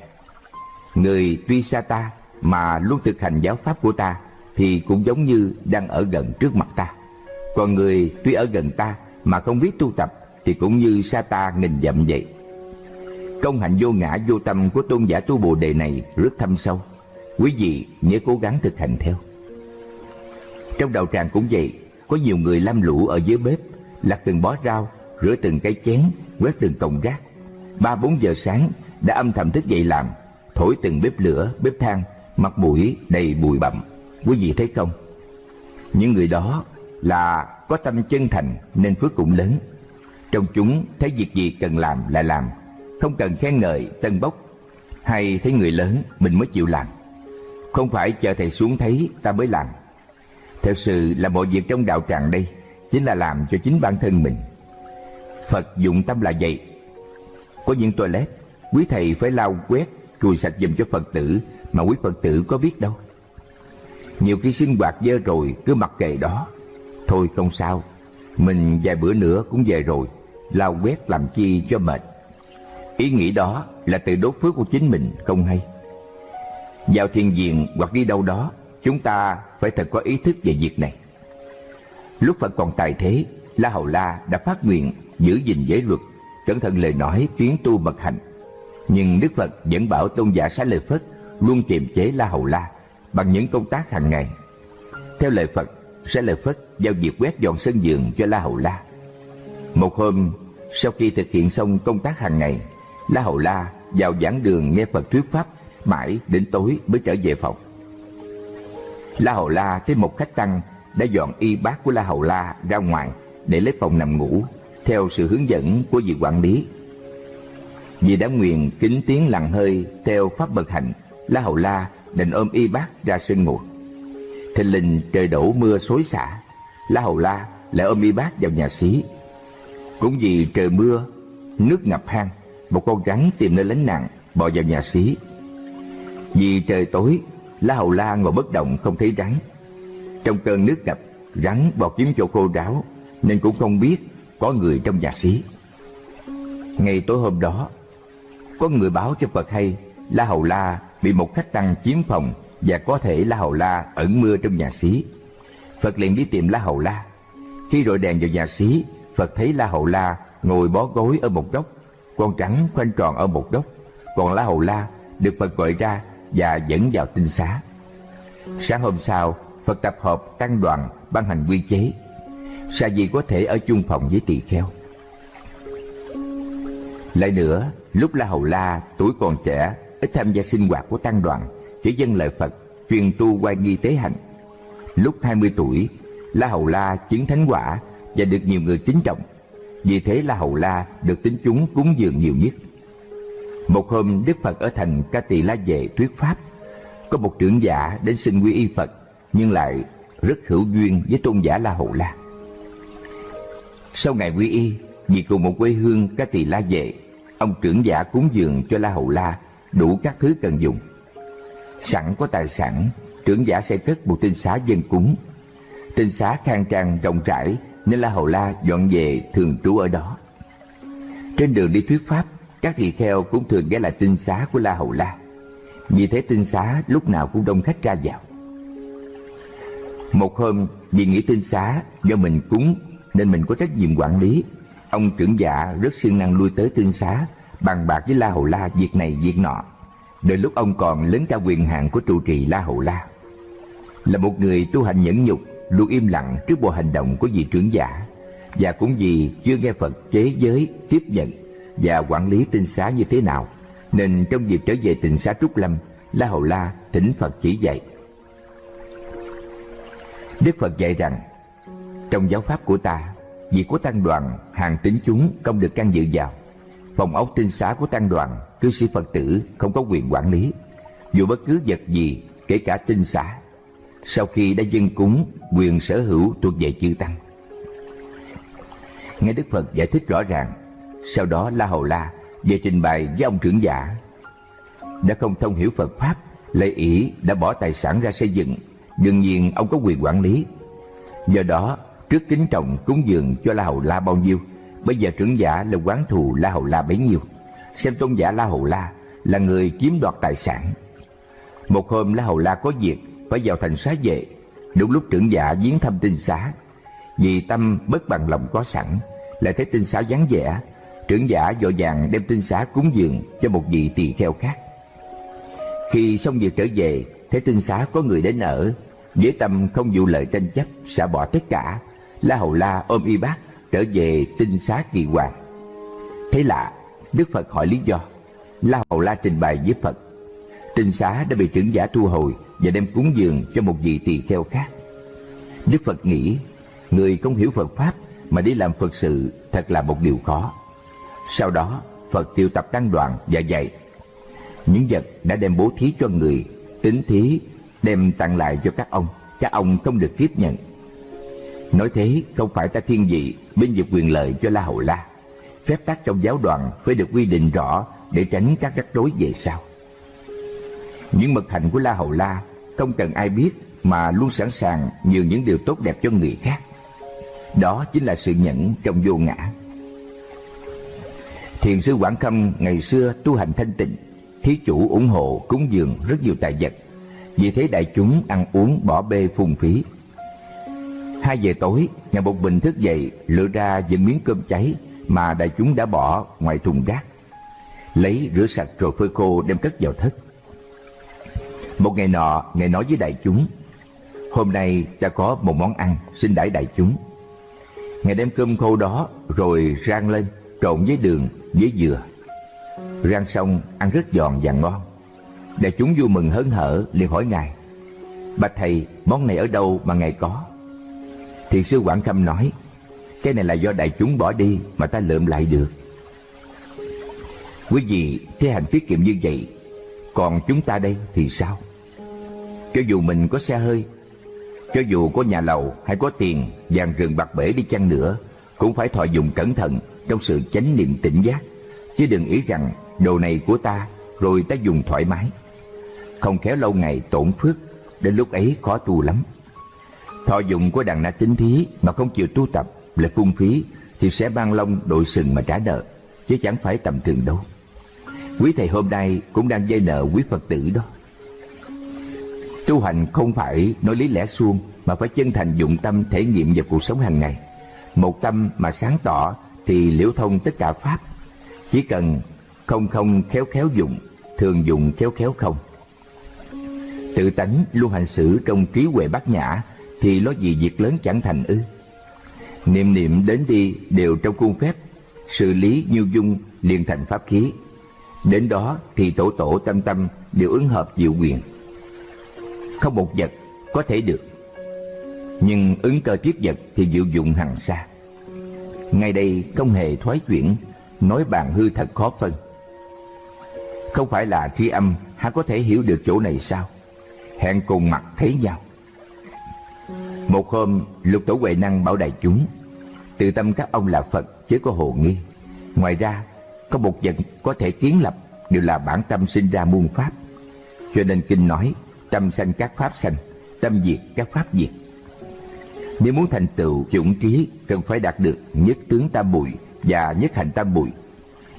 Người tuy xa ta mà luôn thực hành giáo pháp của ta thì cũng giống như đang ở gần trước mặt ta. Còn người tuy ở gần ta mà không biết tu tập thì cũng như xa ta nghìn dặm vậy. Công hạnh vô ngã vô tâm của tôn giả tu Bồ Đề này rất thâm sâu. Quý vị nhớ cố gắng thực hành theo. Trong đạo tràng cũng vậy, có nhiều người lam lũ ở dưới bếp, lặt từng bó rau, rửa từng cái chén, quét từng cọng rác. Ba bốn giờ sáng đã âm thầm thức dậy làm, thổi từng bếp lửa, bếp than, mặt mũi đầy bụi bặm. Quý vị thấy không? Những người đó là có tâm chân thành nên phước cũng lớn. Trong chúng thấy việc gì cần làm là làm, không cần khen ngợi, tân bốc, hay thấy người lớn mình mới chịu làm. Không phải chờ thầy xuống thấy ta mới làm. theo sự là mọi việc trong đạo tràng đây chính là làm cho chính bản thân mình. Phật dụng tâm là vậy. Có những toilet, quý thầy phải lau quét, chùi sạch dùm cho Phật tử mà quý Phật tử có biết đâu. Nhiều khi sinh hoạt dơ rồi cứ mặc kệ đó. Thôi không sao, mình vài bữa nữa cũng về rồi, lau quét làm chi cho mệt. Ý nghĩ đó là tự đốt phước của chính mình không hay. Vào thiền viện hoặc đi đâu đó, chúng ta phải thật có ý thức về việc này. Lúc Phật còn tài thế, La Hầu La đã phát nguyện giữ gìn giới luật, cẩn thận lời nói, tuyến tu mật hành. Nhưng Đức Phật vẫn bảo tôn giả Xá Lợi Phất luôn kiềm chế La Hầu La bằng những công tác hàng ngày. Theo lời Phật, sẽ lời Phất giao việc quét dọn sân vườn cho La Hầu La. Một hôm, sau khi thực hiện xong công tác hàng ngày, La Hầu La vào giảng đường nghe Phật thuyết pháp mãi đến tối mới trở về phòng. La Hầu La thấy một khách tăng đã dọn y bát của La Hầu La ra ngoài để lấy phòng nằm ngủ theo sự hướng dẫn của vị quản lý. Vì đã nguyện kính tiếng lặng hơi theo pháp bậc hạnh, La Hầu La định ôm y bác ra sân ngồi Thình lình trời đổ mưa xối xả, La Hầu La lại ôm y bác vào nhà xí. Cũng vì trời mưa, nước ngập hang, một con rắn tìm nơi lánh nạn bò vào nhà xí. Vì trời tối, La Hầu La ngồi bất động không thấy rắn. Trong cơn nước ngập, rắn bò kiếm chỗ khô ráo nên cũng không biết có người trong nhà xí. Ngày tối hôm đó, có người báo cho Phật hay La Hầu La bị một khách tăng chiếm phòng và có thể La Hầu La ẩn mưa trong nhà xí. Phật liền đi tìm La Hầu La. Khi rọi đèn vào nhà xí, Phật thấy La Hầu La ngồi bó gối ở một góc, con trắng khoanh tròn ở một góc, còn La Hầu La được Phật gọi ra và dẫn vào tinh xá. Sáng hôm sau, Phật tập hợp tăng đoàn ban hành quy chế. Sa di có thể ở chung phòng với tỳ kheo. Lại nữa, lúc La Hầu La tuổi còn trẻ, ít tham gia sinh hoạt của tăng đoàn, chỉ dân lời Phật, truyền tu qua nghi tế hạnh. Lúc 20 tuổi, La Hầu La chứng thánh quả và được nhiều người kính trọng. Vì thế La Hầu La được tính chúng cúng dường nhiều nhất. Một hôm Đức Phật ở thành Ca Tỳ La Vệ thuyết pháp, có một trưởng giả đến xin quy y Phật, nhưng lại rất hữu duyên với tôn giả La Hầu La. Sau ngày quy y, vì cùng một quê hương Ca Tỳ La Vệ, ông trưởng giả cúng dường cho La Hầu La đủ các thứ cần dùng. Sẵn có tài sản, trưởng giả sẽ cất một tinh xá dân cúng. Tinh xá khang trang rộng rãi nên La Hầu La dọn về thường trú ở đó. Trên đường đi thuyết pháp, các tỳ kheo cũng thường ghé lại tinh xá của La Hầu La. Vì thế tinh xá lúc nào cũng đông khách ra vào. Một hôm, vì nghĩ tinh xá do mình cúng nên mình có trách nhiệm quản lý. Ông trưởng giả rất siêng năng lui tới tinh xá, bàn bạc với La Hầu La việc này việc nọ. Đợi lúc ông còn lớn cao quyền hạn của trụ trì La Hầu La. Là một người tu hành nhẫn nhục, luôn im lặng trước bộ hành động của vị trưởng giả và cũng vì chưa nghe Phật chế giới tiếp nhận và quản lý tinh xá như thế nào nên trong dịp trở về tịnh xá Trúc Lâm La Hầu La thỉnh Phật chỉ dạy Đức Phật dạy rằng trong giáo pháp của ta việc của tăng đoàn hàng tính chúng không được can dự vào phòng ốc tinh xá của tăng đoàn, cư sĩ Phật tử không có quyền quản lý. Dù bất cứ vật gì, kể cả tinh xá, sau khi đã dân cúng, quyền sở hữu thuộc về chư tăng. Nghe Đức Phật giải thích rõ ràng, sau đó La Hầu La về trình bày với ông trưởng giả. Đã không thông hiểu Phật Pháp lại ý đã bỏ tài sản ra xây dựng, đương nhiên ông có quyền quản lý. Do đó, trước kính trọng cúng dường cho La Hầu La bao nhiêu bây giờ trưởng giả là quán thù La Hầu La bấy nhiêu. Xem tôn giả La Hầu La là người chiếm đoạt tài sản. Một hôm La Hầu La có việc, phải vào thành xá về. Đúng lúc trưởng giả viếng thăm tinh xá. Vì tâm bất bằng lòng có sẵn, lại thấy tinh xá vắng vẻ, Trưởng giả vội vàng đem tinh xá cúng dường cho một vị tỳ kheo khác. Khi xong việc trở về, Thấy tinh xá có người đến ở, Với tâm không vụ lợi tranh chấp, Xả bỏ tất cả, La Hầu La ôm y bác trở về tinh xá kỳ hoàng. Thế lạ Đức Phật hỏi lý do. La Hầu La trình bày với Phật Tinh xá đã bị trưởng giả thu hồi Và đem cúng dường cho một vị tỳ kheo khác. Đức Phật nghĩ, Người không hiểu Phật Pháp Mà đi làm Phật sự Thật là một điều khó. Sau đó, Phật triệu tập tăng đoàn và dạy. Những vật đã đem bố thí cho người Tính thí đem tặng lại cho các ông. Các ông không được tiếp nhận. Nói thế, không phải ta thiên vị Bên vực quyền lợi cho La Hầu La. Phép tắc trong giáo đoàn phải được quy định rõ Để tránh các rắc rối về sau. Những mật hạnh của La Hầu La Không cần ai biết Mà luôn sẵn sàng nhường những điều tốt đẹp cho người khác. Đó chính là sự nhẫn trong vô ngã. Thiền sư Quảng Khâm ngày xưa tu hành thanh tịnh, Thí chủ ủng hộ cúng dường rất nhiều tài vật. Vì thế đại chúng ăn uống bỏ bê phung phí. Hai giờ tối, nhà một bình thức dậy lựa ra những miếng cơm cháy mà đại chúng đã bỏ ngoài thùng rác. Lấy rửa sạch rồi phơi khô đem cất vào thất. Một ngày nọ, Ngài nói với đại chúng, Hôm nay ta có một món ăn xin đãi đại chúng. Ngài đem cơm khô đó rồi rang lên, trộn với đường, với dừa. Rang xong, ăn rất giòn và ngon. Đại chúng vui mừng hớn hở liền hỏi Ngài, Bạch Thầy, món này ở đâu mà Ngài có? Thiền sư Quảng Khâm nói, Cái này là do đại chúng bỏ đi Mà ta lượm lại được. Quý vị thế hành tiết kiệm như vậy, Còn chúng ta đây thì sao? Cho dù mình có xe hơi, Cho dù có nhà lầu hay có tiền Vàng rừng bạc bể đi chăng nữa, Cũng phải thọ dụng cẩn thận Trong sự chánh niệm tỉnh giác. Chứ đừng ý rằng đồ này của ta, Rồi ta dùng thoải mái. Không khéo lâu ngày tổn phước, Đến lúc ấy khó tu lắm. Thọ dụng của đàn na tín thí mà không chịu tu tập là phung phí thì sẽ ban lông đội sừng mà trả nợ, chứ chẳng phải tầm thường đâu. Quý thầy hôm nay cũng đang dây nợ quý Phật tử đó. Tu hành không phải nói lý lẽ suông mà phải chân thành dụng tâm thể nghiệm vào cuộc sống hàng ngày. Một tâm mà sáng tỏ thì liễu thông tất cả pháp. Chỉ cần không không khéo khéo dụng, thường dụng khéo khéo không. Tự tánh luôn hành xử trong trí huệ bát nhã thì lo gì việc lớn chẳng thành ư? Niệm niệm đến đi đều trong khuôn phép, xử lý nhiêu dung liền thành pháp khí. Đến đó thì tổ tổ tâm tâm đều ứng hợp diệu quyền. Không một vật có thể được, nhưng ứng cơ tiếp vật thì diệu dụng hằng xa ngay đây không hề thoái chuyển, nói bàn hư thật khó phân. Không phải là tri âm há có thể hiểu được chỗ này sao? Hẹn cùng mặt thấy nhau một hôm, lục tổ Huệ Năng bảo đại chúng, tự tâm các ông là Phật chứ có hồ nghi. Ngoài ra, có một vật có thể kiến lập đều là bản tâm sinh ra muôn pháp. Cho nên kinh nói, tâm sanh các pháp sanh, tâm diệt các pháp diệt. Nếu muốn thành tựu chủng trí, cần phải đạt được nhất tướng tam bụi và nhất hành tam bụi.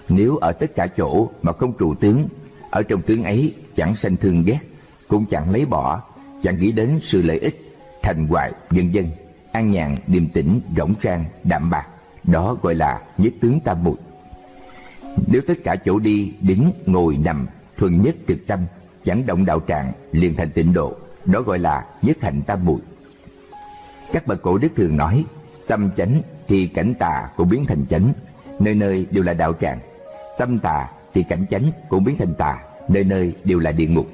Nếu ở tất cả chỗ mà không trụ tướng, ở trong tướng ấy chẳng sanh thương ghét, cũng chẳng lấy bỏ, chẳng nghĩ đến sự lợi ích thành hoại vân dân an nhàn, điềm tĩnh, rỗng rang, đạm bạc. Đó gọi là nhất tướng tam bụi nếu tất cả chỗ đi, đứng, ngồi, nằm, thuần nhất cực tâm, chẳng động đạo trạng, liền thành tịnh độ. Đó gọi là nhất hạnh tam bụi các bậc cổ đức thường nói, tâm chánh thì cảnh tà cũng biến thành chánh, nơi nơi đều là đạo tràng tâm tà thì cảnh chánh cũng biến thành tà, nơi nơi đều là địa ngục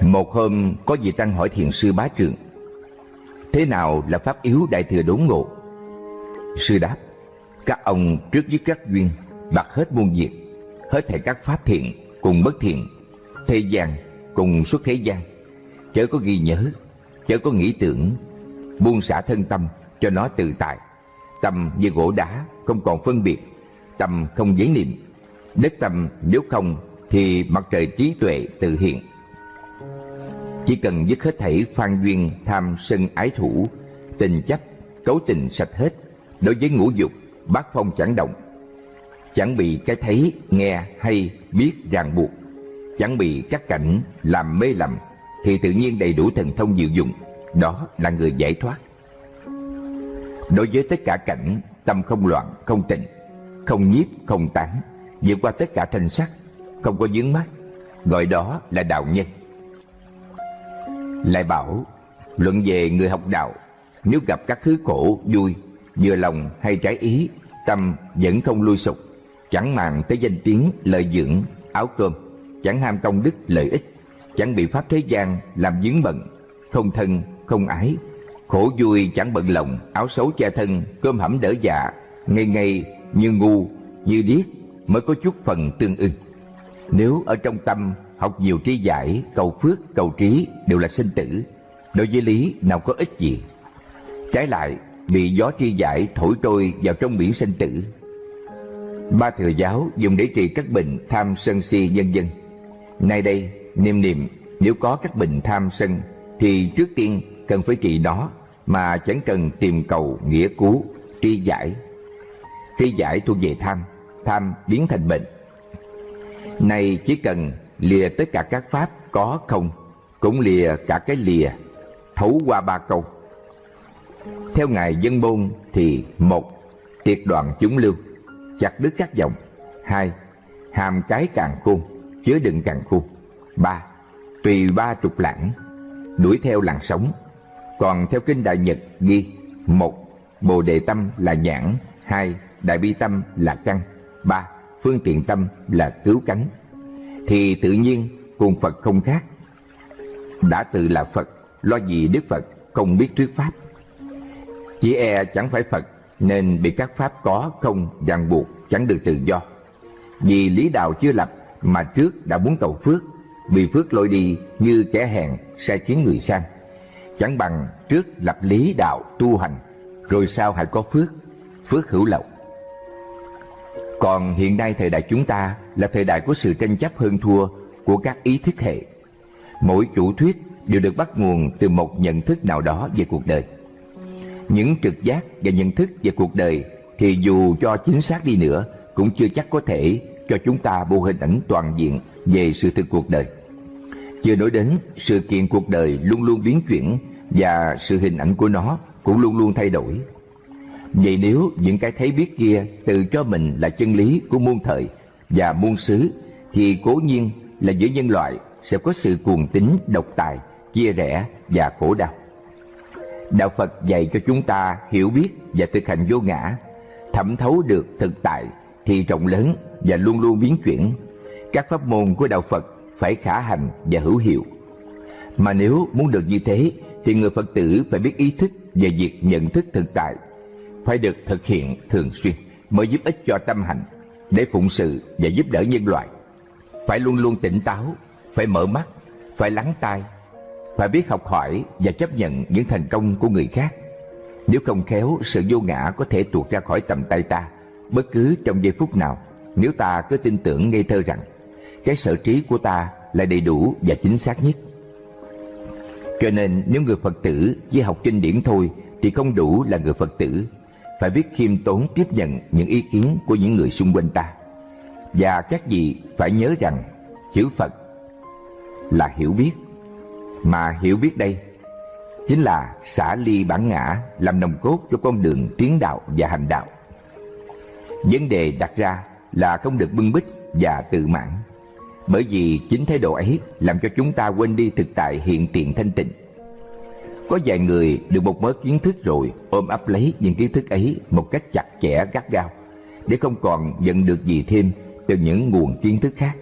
một hôm có vị tăng hỏi thiền sư bá trường Thế nào là pháp yếu đại thừa đốn ngộ? Sư đáp, Các ông trước với các duyên, Bạc hết muôn việc, Hết thảy các pháp thiện cùng bất thiện, Thế gian cùng xuất thế gian. Chớ có ghi nhớ, Chớ có nghĩ tưởng, Buông xả thân tâm cho nó tự tại. Tâm như gỗ đá, không còn phân biệt, Tâm không giấy niệm. Đất tâm nếu không Thì mặt trời trí tuệ tự hiện chỉ cần dứt hết thảy phan duyên tham sân ái thủ Tình chấp, cấu tình sạch hết Đối với ngũ dục, bát phong chẳng động. Chẳng bị cái thấy, nghe hay biết ràng buộc. Chẳng bị các cảnh làm mê lầm Thì tự nhiên đầy đủ thần thông diệu dụng. Đó là người giải thoát. Đối với tất cả cảnh tâm không loạn, không tịnh, không nhiếp, không tán, vượt qua tất cả thanh sắc, không có dướng mắt, gọi đó là đạo nhân. Lại bảo, luận về người học đạo, nếu gặp các thứ khổ, vui, vừa lòng hay trái ý, tâm vẫn không lui sụp, chẳng màng tới danh tiếng, lợi dưỡng, áo cơm, chẳng ham công đức, lợi ích, chẳng bị pháp thế gian làm dướng bận, không thân, không ái, khổ vui chẳng bận lòng, áo xấu che thân, cơm hẩm đỡ dạ, ngây ngây như ngu, như điếc mới có chút phần tương ưng. Nếu ở trong tâm học nhiều tri giải, cầu phước, cầu trí đều là sinh tử, đối với lý nào có ích gì. Trái lại, bị gió tri giải thổi trôi vào trong biển sinh tử. Ba thừa giáo dùng để trị các bệnh tham sân si nhân dân. Nay đây, niệm niệm nếu có các bệnh tham sân thì trước tiên cần phải trị nó mà chẳng cần tìm cầu nghĩa cứu, tri giải. Tri giải thuộc về tham, tham biến thành bệnh. Này chỉ cần lìa tất cả các pháp có không, cũng lìa cả cái lìa, thấu qua ba câu. Theo Ngài Dân Môn thì một Tiệt đoạn chúng lưu, chặt đứt các dòng. Hai Hàm cái càng khôn, chứa đựng càng khôn. Ba Tùy ba trục lãng, đuổi theo làn sóng. Còn theo Kinh Đại Nhật ghi một Bồ đề tâm là nhãn hai Đại bi tâm là căn ba Phương tiện tâm là cứu cánh. Thì tự nhiên cùng Phật không khác Đã tự là Phật Lo gì Đức Phật không biết thuyết Pháp chỉ e chẳng phải Phật nên bị các pháp có không ràng buộc chẳng được tự do. Vì lý đạo chưa lập mà trước đã muốn cầu phước, bị phước lôi đi như kẻ hèn sai khiến người sang. Chẳng bằng trước lập lý đạo tu hành, rồi sau hãy có phước, phước hữu lộc. Còn hiện nay thời đại chúng ta là thời đại của sự tranh chấp hơn thua của các ý thức hệ. Mỗi chủ thuyết đều được bắt nguồn từ một nhận thức nào đó về cuộc đời những trực giác và nhận thức về cuộc đời thì dù cho chính xác đi nữa, cũng chưa chắc có thể cho chúng ta bộ hình ảnh toàn diện về sự thực cuộc đời. Chưa nói đến sự kiện cuộc đời luôn luôn biến chuyển và sự hình ảnh của nó cũng luôn luôn thay đổi. Vậy nếu những cái thấy biết kia tự cho mình là chân lý của muôn thời và muôn xứ thì cố nhiên là giữa nhân loại sẽ có sự cuồng tín, độc tài, chia rẽ và khổ đau. Đạo Phật dạy cho chúng ta hiểu biết và thực hành vô ngã, thẩm thấu được thực tại thì rộng lớn và luôn luôn biến chuyển. Các pháp môn của Đạo Phật phải khả hành và hữu hiệu. Mà nếu muốn được như thế thì người Phật tử phải biết ý thức về việc nhận thức thực tại, phải được thực hiện thường xuyên mới giúp ích cho tâm hành để phụng sự và giúp đỡ nhân loại. Phải luôn luôn tỉnh táo, phải mở mắt, phải lắng tai phải biết học hỏi và chấp nhận những thành công của người khác. Nếu không khéo, sự vô ngã có thể tuột ra khỏi tầm tay ta bất cứ trong giây phút nào nếu ta cứ tin tưởng ngây thơ rằng cái sở trí của ta là đầy đủ và chính xác nhất. Cho nên nếu người Phật tử chỉ học kinh điển thôi thì không đủ là người Phật tử. Phải biết khiêm tốn tiếp nhận những ý kiến của những người xung quanh ta. Và các vị phải nhớ rằng, chữ Phật là hiểu biết mà hiểu biết đây, chính là xả ly bản ngã, làm nòng cốt cho con đường tiến đạo và hành đạo. Vấn đề đặt ra là không được bưng bít và tự mãn. Bởi vì chính thái độ ấy làm cho chúng ta quên đi thực tại hiện tiền thanh tịnh. Có vài người được một mớ kiến thức rồi, ôm ấp lấy những kiến thức ấy một cách chặt chẽ, gắt gao, để không còn nhận được gì thêm từ những nguồn kiến thức khác.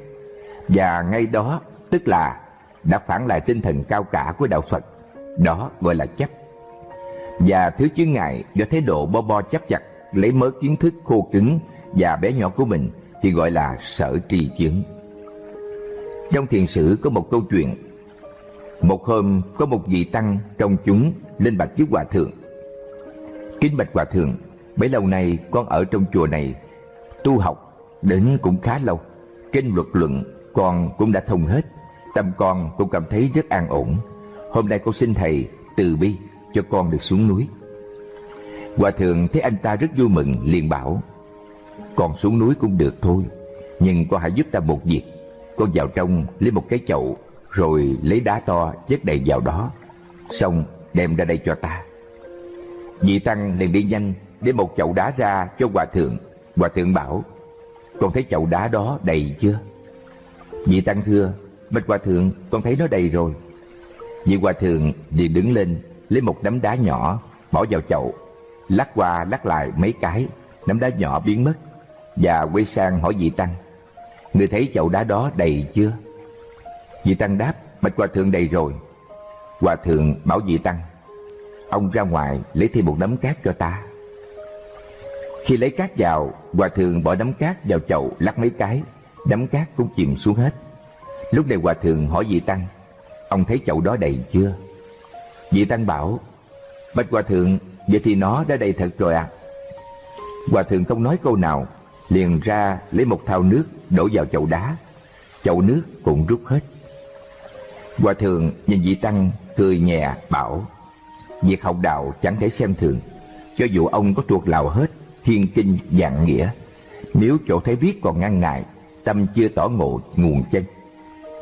Và ngay đó, tức là đã phản lại tinh thần cao cả của đạo Phật. Đó gọi là chấp. Và thứ chướng ngại do thái độ bo bo chấp chặt lấy mớ kiến thức khô cứng và bé nhỏ của mình thì gọi là sở trì chướng. Trong thiền sử có một câu chuyện. Một hôm có một vị tăng trong chúng lên bạch trước hòa thượng. Kính bạch hòa thượng, bấy lâu nay con ở trong chùa này tu học đến cũng khá lâu. Kinh luật luận con cũng đã thông hết Tâm con cũng cảm thấy rất an ổn Hôm nay con xin thầy từ bi cho con được xuống núi Hòa thượng thấy anh ta rất vui mừng liền bảo Con xuống núi cũng được thôi Nhưng con hãy giúp ta một việc Con vào trong lấy một cái chậu rồi lấy đá to chất đầy vào đó. Xong đem ra đây cho ta. Vị Tăng liền đi nhanh để một chậu đá ra cho hòa thượng. Hòa thượng bảo, Con thấy chậu đá đó đầy chưa? Vị tăng thưa, Bạch hòa thượng, con thấy nó đầy rồi. Vị hòa thượng liền đứng lên, Lấy một nắm đá nhỏ Bỏ vào chậu, Lắc qua lắc lại mấy cái, Nắm đá nhỏ biến mất Và quay sang hỏi vị tăng, Người thấy chậu đá đó đầy chưa? Vị tăng đáp, Bạch hòa thượng đầy rồi. Hòa thượng bảo vị tăng, Ông ra ngoài lấy thêm một nắm cát cho ta. Khi lấy cát vào, Hòa thượng bỏ nắm cát vào chậu lắc mấy cái Nắm cát cũng chìm xuống hết. Lúc này hòa thượng hỏi vị tăng, Ông thấy chậu đó đầy chưa? Vị tăng bảo, Bạch hòa thượng, Vậy thì nó đã đầy thật rồi à Hòa thượng không nói câu nào, Liền ra lấy một thau nước Đổ vào chậu đá. Chậu nước cũng rút hết. Hòa thượng nhìn vị tăng cười nhẹ, bảo, Việc học đạo chẳng thể xem thường. Cho dù ông có thuộc lào hết, Thiên kinh dạng nghĩa, Nếu chỗ thấy viết còn ngăn ngại, Tâm chưa tỏ ngộ nguồn chân,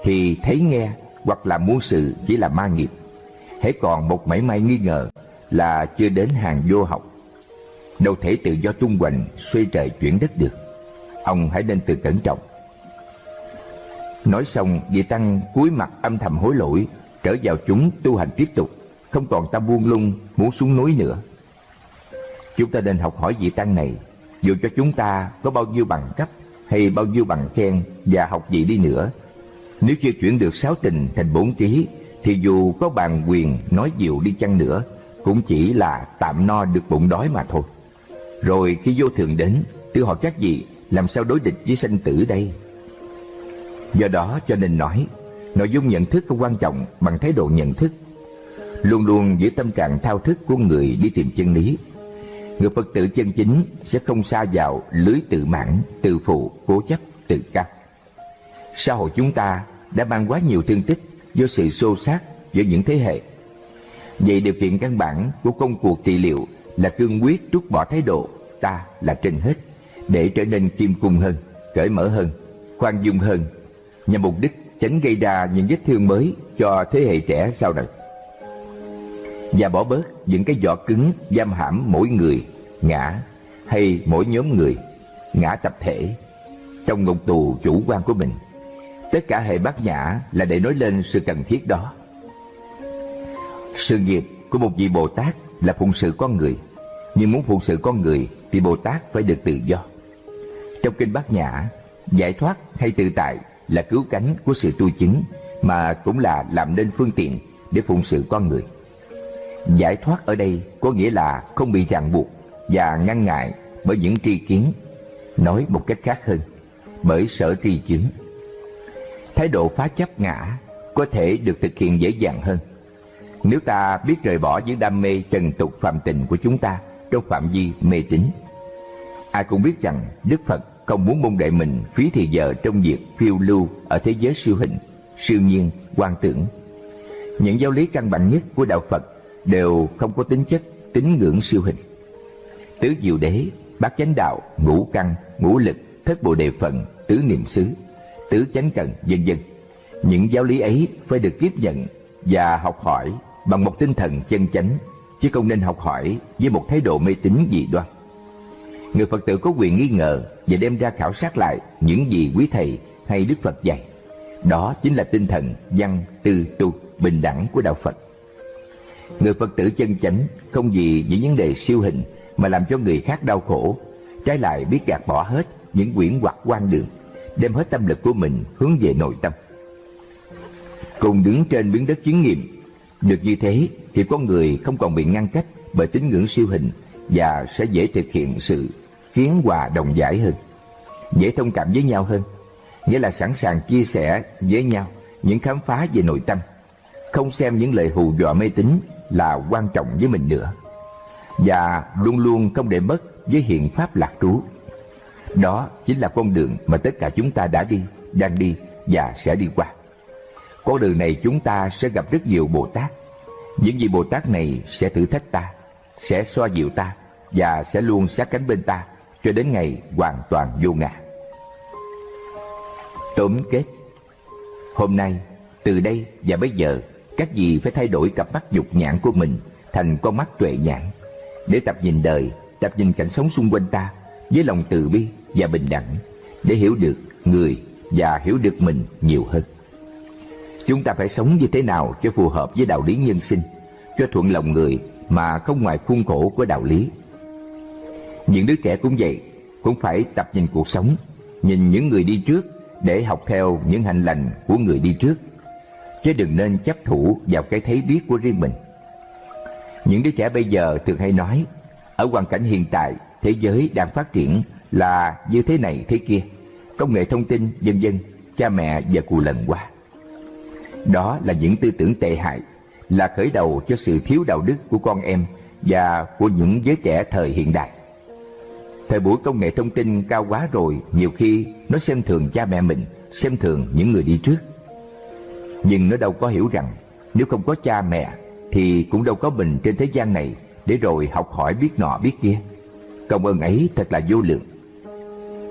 Thì thấy nghe hoặc là muôn sự chỉ là ma nghiệp. Hãy còn một mảy may nghi ngờ Là chưa đến hàng vô học. Đâu thể tự do tung hoành, Xoay trời chuyển đất được. Ông hãy nên tự cẩn trọng. Nói xong vị tăng cúi mặt âm thầm hối lỗi, Trở vào chúng tu hành tiếp tục, Không còn ta buông lung, muốn xuống núi nữa. Chúng ta nên học hỏi vị tăng này, Dù cho chúng ta có bao nhiêu bằng cấp Hay bao nhiêu bằng khen Và học gì đi nữa. Nếu chưa chuyển được sáu tình thành bốn trí Thì dù có bàn quyền nói nhiều đi chăng nữa, Cũng chỉ là tạm no được bụng đói mà thôi. Rồi khi vô thường đến, Tự hỏi các vị, làm sao đối địch với sanh tử đây? Do đó cho nên nói Nội dung nhận thức không quan trọng bằng thái độ nhận thức. Luôn luôn giữ tâm trạng thao thức của người đi tìm chân lý. Người Phật tử chân chính sẽ không xa vào lưới tự mãn, tự phụ, cố chấp, tự cao Xã hội chúng ta đã mang quá nhiều thương tích do sự xô xát giữa những thế hệ. Vậy điều kiện căn bản của công cuộc trị liệu là cương quyết trút bỏ thái độ ta là trên hết để trở nên kim cung hơn, cởi mở hơn, khoan dung hơn nhằm mục đích tránh gây ra những vết thương mới cho thế hệ trẻ sau này. Và bỏ bớt những cái vỏ cứng, giam hãm mỗi người, ngã, hay mỗi nhóm người, ngã tập thể trong ngục tù chủ quan của mình. Tất cả hệ bát nhã là để nói lên sự cần thiết đó. Sự nghiệp của một vị bồ tát là phụng sự con người. Nhưng muốn phụng sự con người thì bồ tát phải được tự do. Trong kinh bát nhã, giải thoát hay tự tại là cứu cánh của sự tu chứng mà cũng là làm nên phương tiện để phụng sự con người. Giải thoát ở đây có nghĩa là không bị ràng buộc và ngăn ngại bởi những tri kiến, nói một cách khác hơn, bởi sở tri chứng. Thái độ phá chấp ngã có thể được thực hiện dễ dàng hơn. Nếu ta biết rời bỏ những đam mê trần tục phạm tình của chúng ta trong phạm vi mê tín. Ai cũng biết rằng Đức Phật không muốn môn đệ mình phí thì giờ trong việc phiêu lưu ở thế giới siêu hình, siêu nhiên, quan tưởng. Những giáo lý căn bản nhất của đạo Phật đều không có tính chất tín ngưỡng siêu hình. Tứ diệu đế, bát chánh đạo, ngũ căn, ngũ lực, thất bộ đề phận, tứ niệm xứ, tứ chánh cần, vân vân. Những giáo lý ấy phải được tiếp nhận và học hỏi bằng một tinh thần chân chánh, chứ không nên học hỏi với một thái độ mê tín dị đoan người Phật tử có quyền nghi ngờ và đem ra khảo sát lại những gì quý thầy hay Đức Phật dạy. Đó chính là tinh thần văn, tư, tu, bình đẳng của Đạo Phật. Người Phật tử chân chánh không vì những vấn đề siêu hình mà làm cho người khác đau khổ, trái lại biết gạt bỏ hết những quyển hoặc quan đường, đem hết tâm lực của mình hướng về nội tâm. Cùng đứng trên miếng đất chứng nghiệm, được như thế thì con người không còn bị ngăn cách bởi tín ngưỡng siêu hình và sẽ dễ thực hiện sự khiến hòa đồng giải hơn, dễ thông cảm với nhau hơn, nghĩa là sẵn sàng chia sẻ với nhau những khám phá về nội tâm, không xem những lời hù dọa mê tín là quan trọng với mình nữa, và luôn luôn không để mất với hiện pháp lạc trú. Đó chính là con đường mà tất cả chúng ta đã đi, đang đi và sẽ đi qua. Con đường này chúng ta sẽ gặp rất nhiều Bồ Tát. Những vị Bồ Tát này sẽ thử thách ta, sẽ xoa dịu ta và sẽ luôn sát cánh bên ta cho đến ngày hoàn toàn vô ngã. Tóm kết Hôm nay, từ đây và bây giờ, các vị phải thay đổi cặp mắt dục nhãn của mình thành con mắt tuệ nhãn để tập nhìn đời tập nhìn cảnh sống xung quanh ta với lòng từ bi và bình đẳng để hiểu được người và hiểu được mình nhiều hơn. Chúng ta phải sống như thế nào cho phù hợp với đạo lý nhân sinh, cho thuận lòng người mà không ngoài khuôn khổ của đạo lý. Những đứa trẻ cũng vậy, cũng phải tập nhìn cuộc sống, nhìn những người đi trước để học theo những hành lành của người đi trước, chứ đừng nên chấp thủ vào cái thấy biết của riêng mình. Những đứa trẻ bây giờ thường hay nói, ở hoàn cảnh hiện tại, thế giới đang phát triển là như thế này thế kia, công nghệ thông tin, vân vân, cha mẹ và cù lần qua. Đó là những tư tưởng tệ hại, là khởi đầu cho sự thiếu đạo đức của con em và của những giới trẻ thời hiện đại. Thời buổi công nghệ thông tin cao quá rồi, nhiều khi nó xem thường cha mẹ mình, xem thường những người đi trước. Nhưng nó đâu có hiểu rằng nếu không có cha mẹ thì cũng đâu có mình trên thế gian này để rồi học hỏi biết nọ biết kia. Công ơn ấy thật là vô lượng.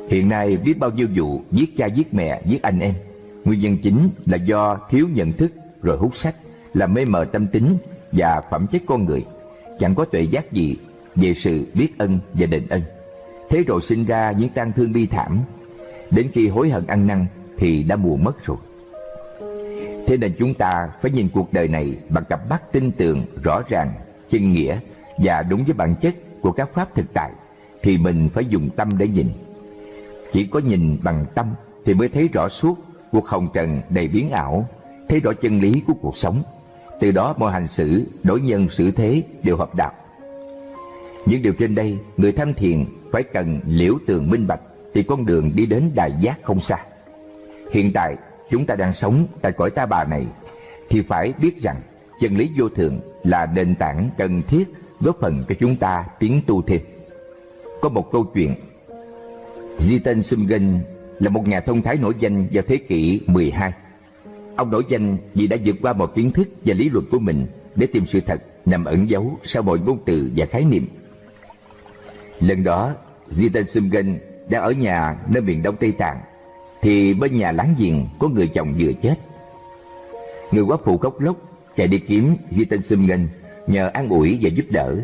Hiện nay biết bao nhiêu vụ giết cha giết mẹ, giết anh em. Nguyên nhân chính là do thiếu nhận thức rồi hút sách, làm mê mờ tâm tính và phẩm chất con người. Chẳng có tuệ giác gì về sự biết ân và đền ân. Thế rồi sinh ra những tang thương bi thảm. Đến khi hối hận ăn năn thì đã muộn mất rồi. Thế nên chúng ta phải nhìn cuộc đời này bằng cặp mắt tin tưởng, rõ ràng, chân nghĩa và đúng với bản chất của các pháp thực tại thì mình phải dùng tâm để nhìn. Chỉ có nhìn bằng tâm thì mới thấy rõ suốt cuộc hồng trần đầy biến ảo, thấy rõ chân lý của cuộc sống. Từ đó mọi hành xử, đối nhân xử thế đều hợp đạo. Những điều trên đây, người tham thiền phải cần liễu tường minh bạch thì con đường đi đến đại giác không xa. Hiện tại, chúng ta đang sống tại cõi ta bà này thì phải biết rằng chân lý vô thường là nền tảng cần thiết góp phần cho chúng ta tiến tu thêm. Có một câu chuyện Jitan Sumgen là một nhà thông thái nổi danh vào thế kỷ 12. Ông nổi danh vì đã vượt qua một kiến thức và lý luận của mình để tìm sự thật nằm ẩn giấu sau mọi ngôn từ và khái niệm. Lần đó, Zitan Sumgen đang ở nhà nơi miền đông Tây Tạng, thì bên nhà láng giềng có người chồng vừa chết. Người quá phụ khóc lóc chạy đi kiếm Zitan Sumgen nhờ an ủi và giúp đỡ.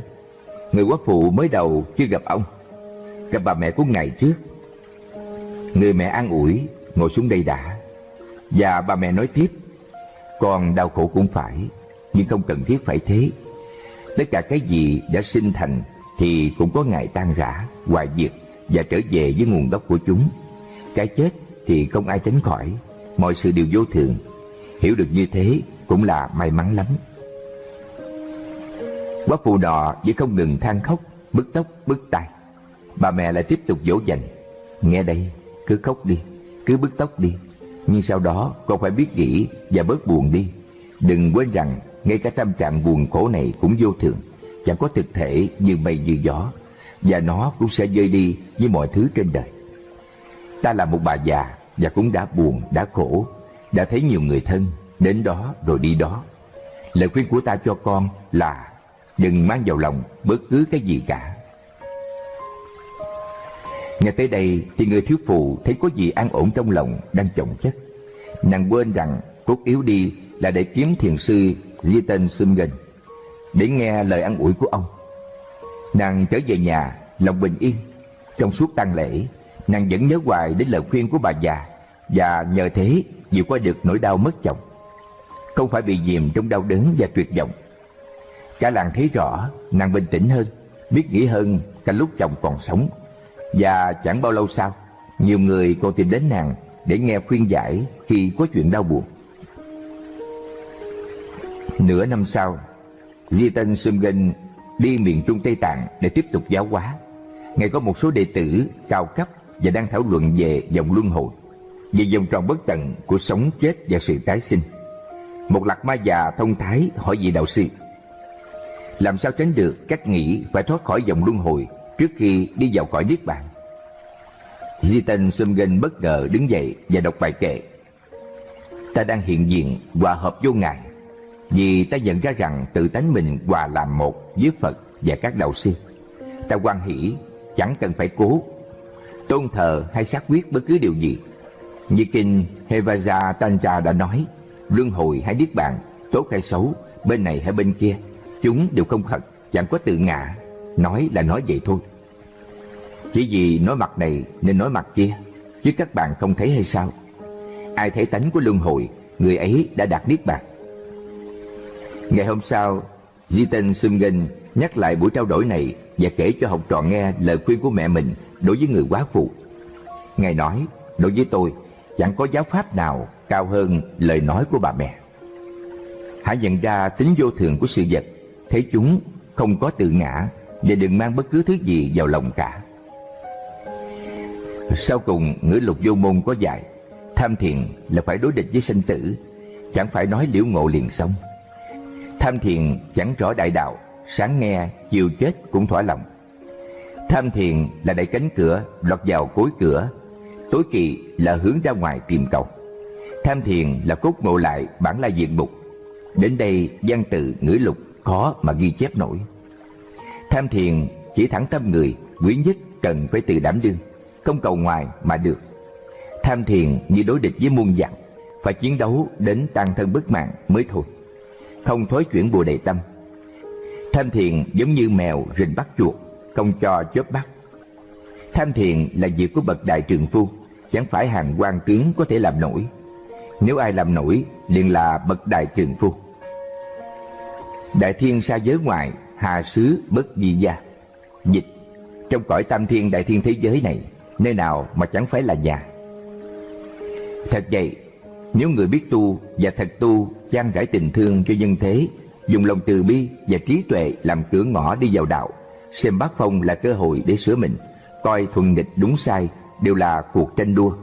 Người quá phụ mới đầu chưa gặp ông, gặp bà mẹ của ngày trước. Người mẹ an ủi ngồi xuống đây đã, và bà mẹ nói tiếp, con đau khổ cũng phải, nhưng không cần thiết phải thế. Tất cả cái gì đã sinh thành thì cũng có ngày tan rã, hoại diệt và trở về với nguồn gốc của chúng. Cái chết thì không ai tránh khỏi, mọi sự đều vô thường. Hiểu được như thế cũng là may mắn lắm. Quá phụ nọ vẫn không ngừng than khóc, bứt tóc, bứt tai. Bà mẹ lại tiếp tục dỗ dành. Nghe đây, cứ khóc đi, cứ bứt tóc đi. Nhưng sau đó con phải biết nghĩ và bớt buồn đi. Đừng quên rằng ngay cả tâm trạng buồn khổ này cũng vô thường, chẳng có thực thể như mây như gió, và nó cũng sẽ rơi đi như mọi thứ trên đời. Ta là một bà già và cũng đã buồn, đã khổ, đã thấy nhiều người thân đến đó rồi đi đó. Lời khuyên của ta cho con là đừng mang vào lòng bất cứ cái gì cả. Nghe tới đây thì người thiếu phụ thấy có gì an ổn trong lòng đang chồng chất. Nàng quên rằng cốt yếu đi là để kiếm thiền sư Jitan Sumgen để nghe lời an ủi của ông. Nàng trở về nhà, lòng bình yên. Trong suốt tang lễ, nàng vẫn nhớ hoài đến lời khuyên của bà già và nhờ thế vượt qua được nỗi đau mất chồng. Không phải bị dìm trong đau đớn và tuyệt vọng. Cả làng thấy rõ nàng bình tĩnh hơn, biết nghĩ hơn cả lúc chồng còn sống. Và chẳng bao lâu sau, nhiều người còn tìm đến nàng để nghe khuyên giải khi có chuyện đau buồn. Nửa năm sau, Jitan Sumgen đi miền Trung Tây Tạng để tiếp tục giáo hóa. Ngài có một số đệ tử cao cấp và đang thảo luận về dòng luân hồi, về vòng tròn bất tận của sống chết và sự tái sinh. Một lạc ma già thông thái hỏi vị đạo sư Làm sao tránh được cách nghĩ phải thoát khỏi dòng luân hồi Trước khi đi vào cõi Niết Bàn Jitan Sumgen bất ngờ đứng dậy và đọc bài kệ Ta đang hiện diện hòa hợp vô ngài vì ta nhận ra rằng tự tánh mình hòa làm một với Phật và các đạo sư. Ta quan hỷ chẳng cần phải cố Tôn thờ hay xác quyết bất cứ điều gì. Như kinh Hevaja Tantra đã nói luân hồi hay niết bàn, tốt hay xấu, bên này hay bên kia, chúng đều không thật, chẳng có tự ngã, nói là nói vậy thôi. Chỉ vì nói mặt này nên nói mặt kia Chứ các bạn không thấy hay sao? Ai thấy tánh của luân hồi Người ấy đã đạt niết bàn. Ngày hôm sau Jiten Sungen nhắc lại buổi trao đổi này Và kể cho học trò nghe lời khuyên của mẹ mình Đối với người quá phụ. Ngài nói, Đối với tôi, Chẳng có giáo pháp nào cao hơn lời nói của bà mẹ. Hãy nhận ra tính vô thường của sự vật, Thấy chúng không có tự ngã Và đừng mang bất cứ thứ gì vào lòng cả. Sau cùng, ngữ lục vô môn có dạy, Tham thiền là phải đối địch với sinh tử, Chẳng phải nói liễu ngộ liền xong Tham thiền chẳng rõ đại đạo Sáng nghe, chiều chết cũng thỏa lòng. Tham thiền là đẩy cánh cửa Lọt vào cối cửa. Tối kỵ là hướng ra ngoài tìm cầu. Tham thiền là cốt ngộ lại bản la diện mục. Đến đây văn tự ngữ lục khó mà ghi chép nổi. Tham thiền chỉ thẳng tâm người Quý nhất cần phải tự đảm đương Không cầu ngoài mà được. Tham thiền như đối địch với muôn dạng Phải chiến đấu đến tan thân bất mạng mới thôi. Không thối chuyển bùa đầy tâm. Tham thiền giống như mèo rình bắt chuột, Không cho chớp bắt Tham thiền là việc của bậc đại trường phu, Chẳng phải hàng quan tướng có thể làm nổi. Nếu ai làm nổi, liền là bậc đại trường phu. Đại thiên xa giới ngoại Hà xứ bất di gia. Dịch, Trong cõi tam thiên đại thiên thế giới này, Nơi nào mà chẳng phải là nhà? Thật vậy nếu người biết tu và thật tu, Chan rải tình thương cho nhân thế, Dùng lòng từ bi và trí tuệ Làm cửa ngõ đi vào đạo, Xem bát phong là cơ hội để sửa mình, Coi thuần nghịch đúng sai Đều là cuộc tranh đua,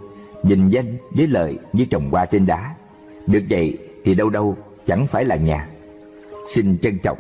Nhìn danh với lợi như trồng hoa trên đá. Được vậy thì đâu đâu chẳng phải là nhà. Xin trân trọng.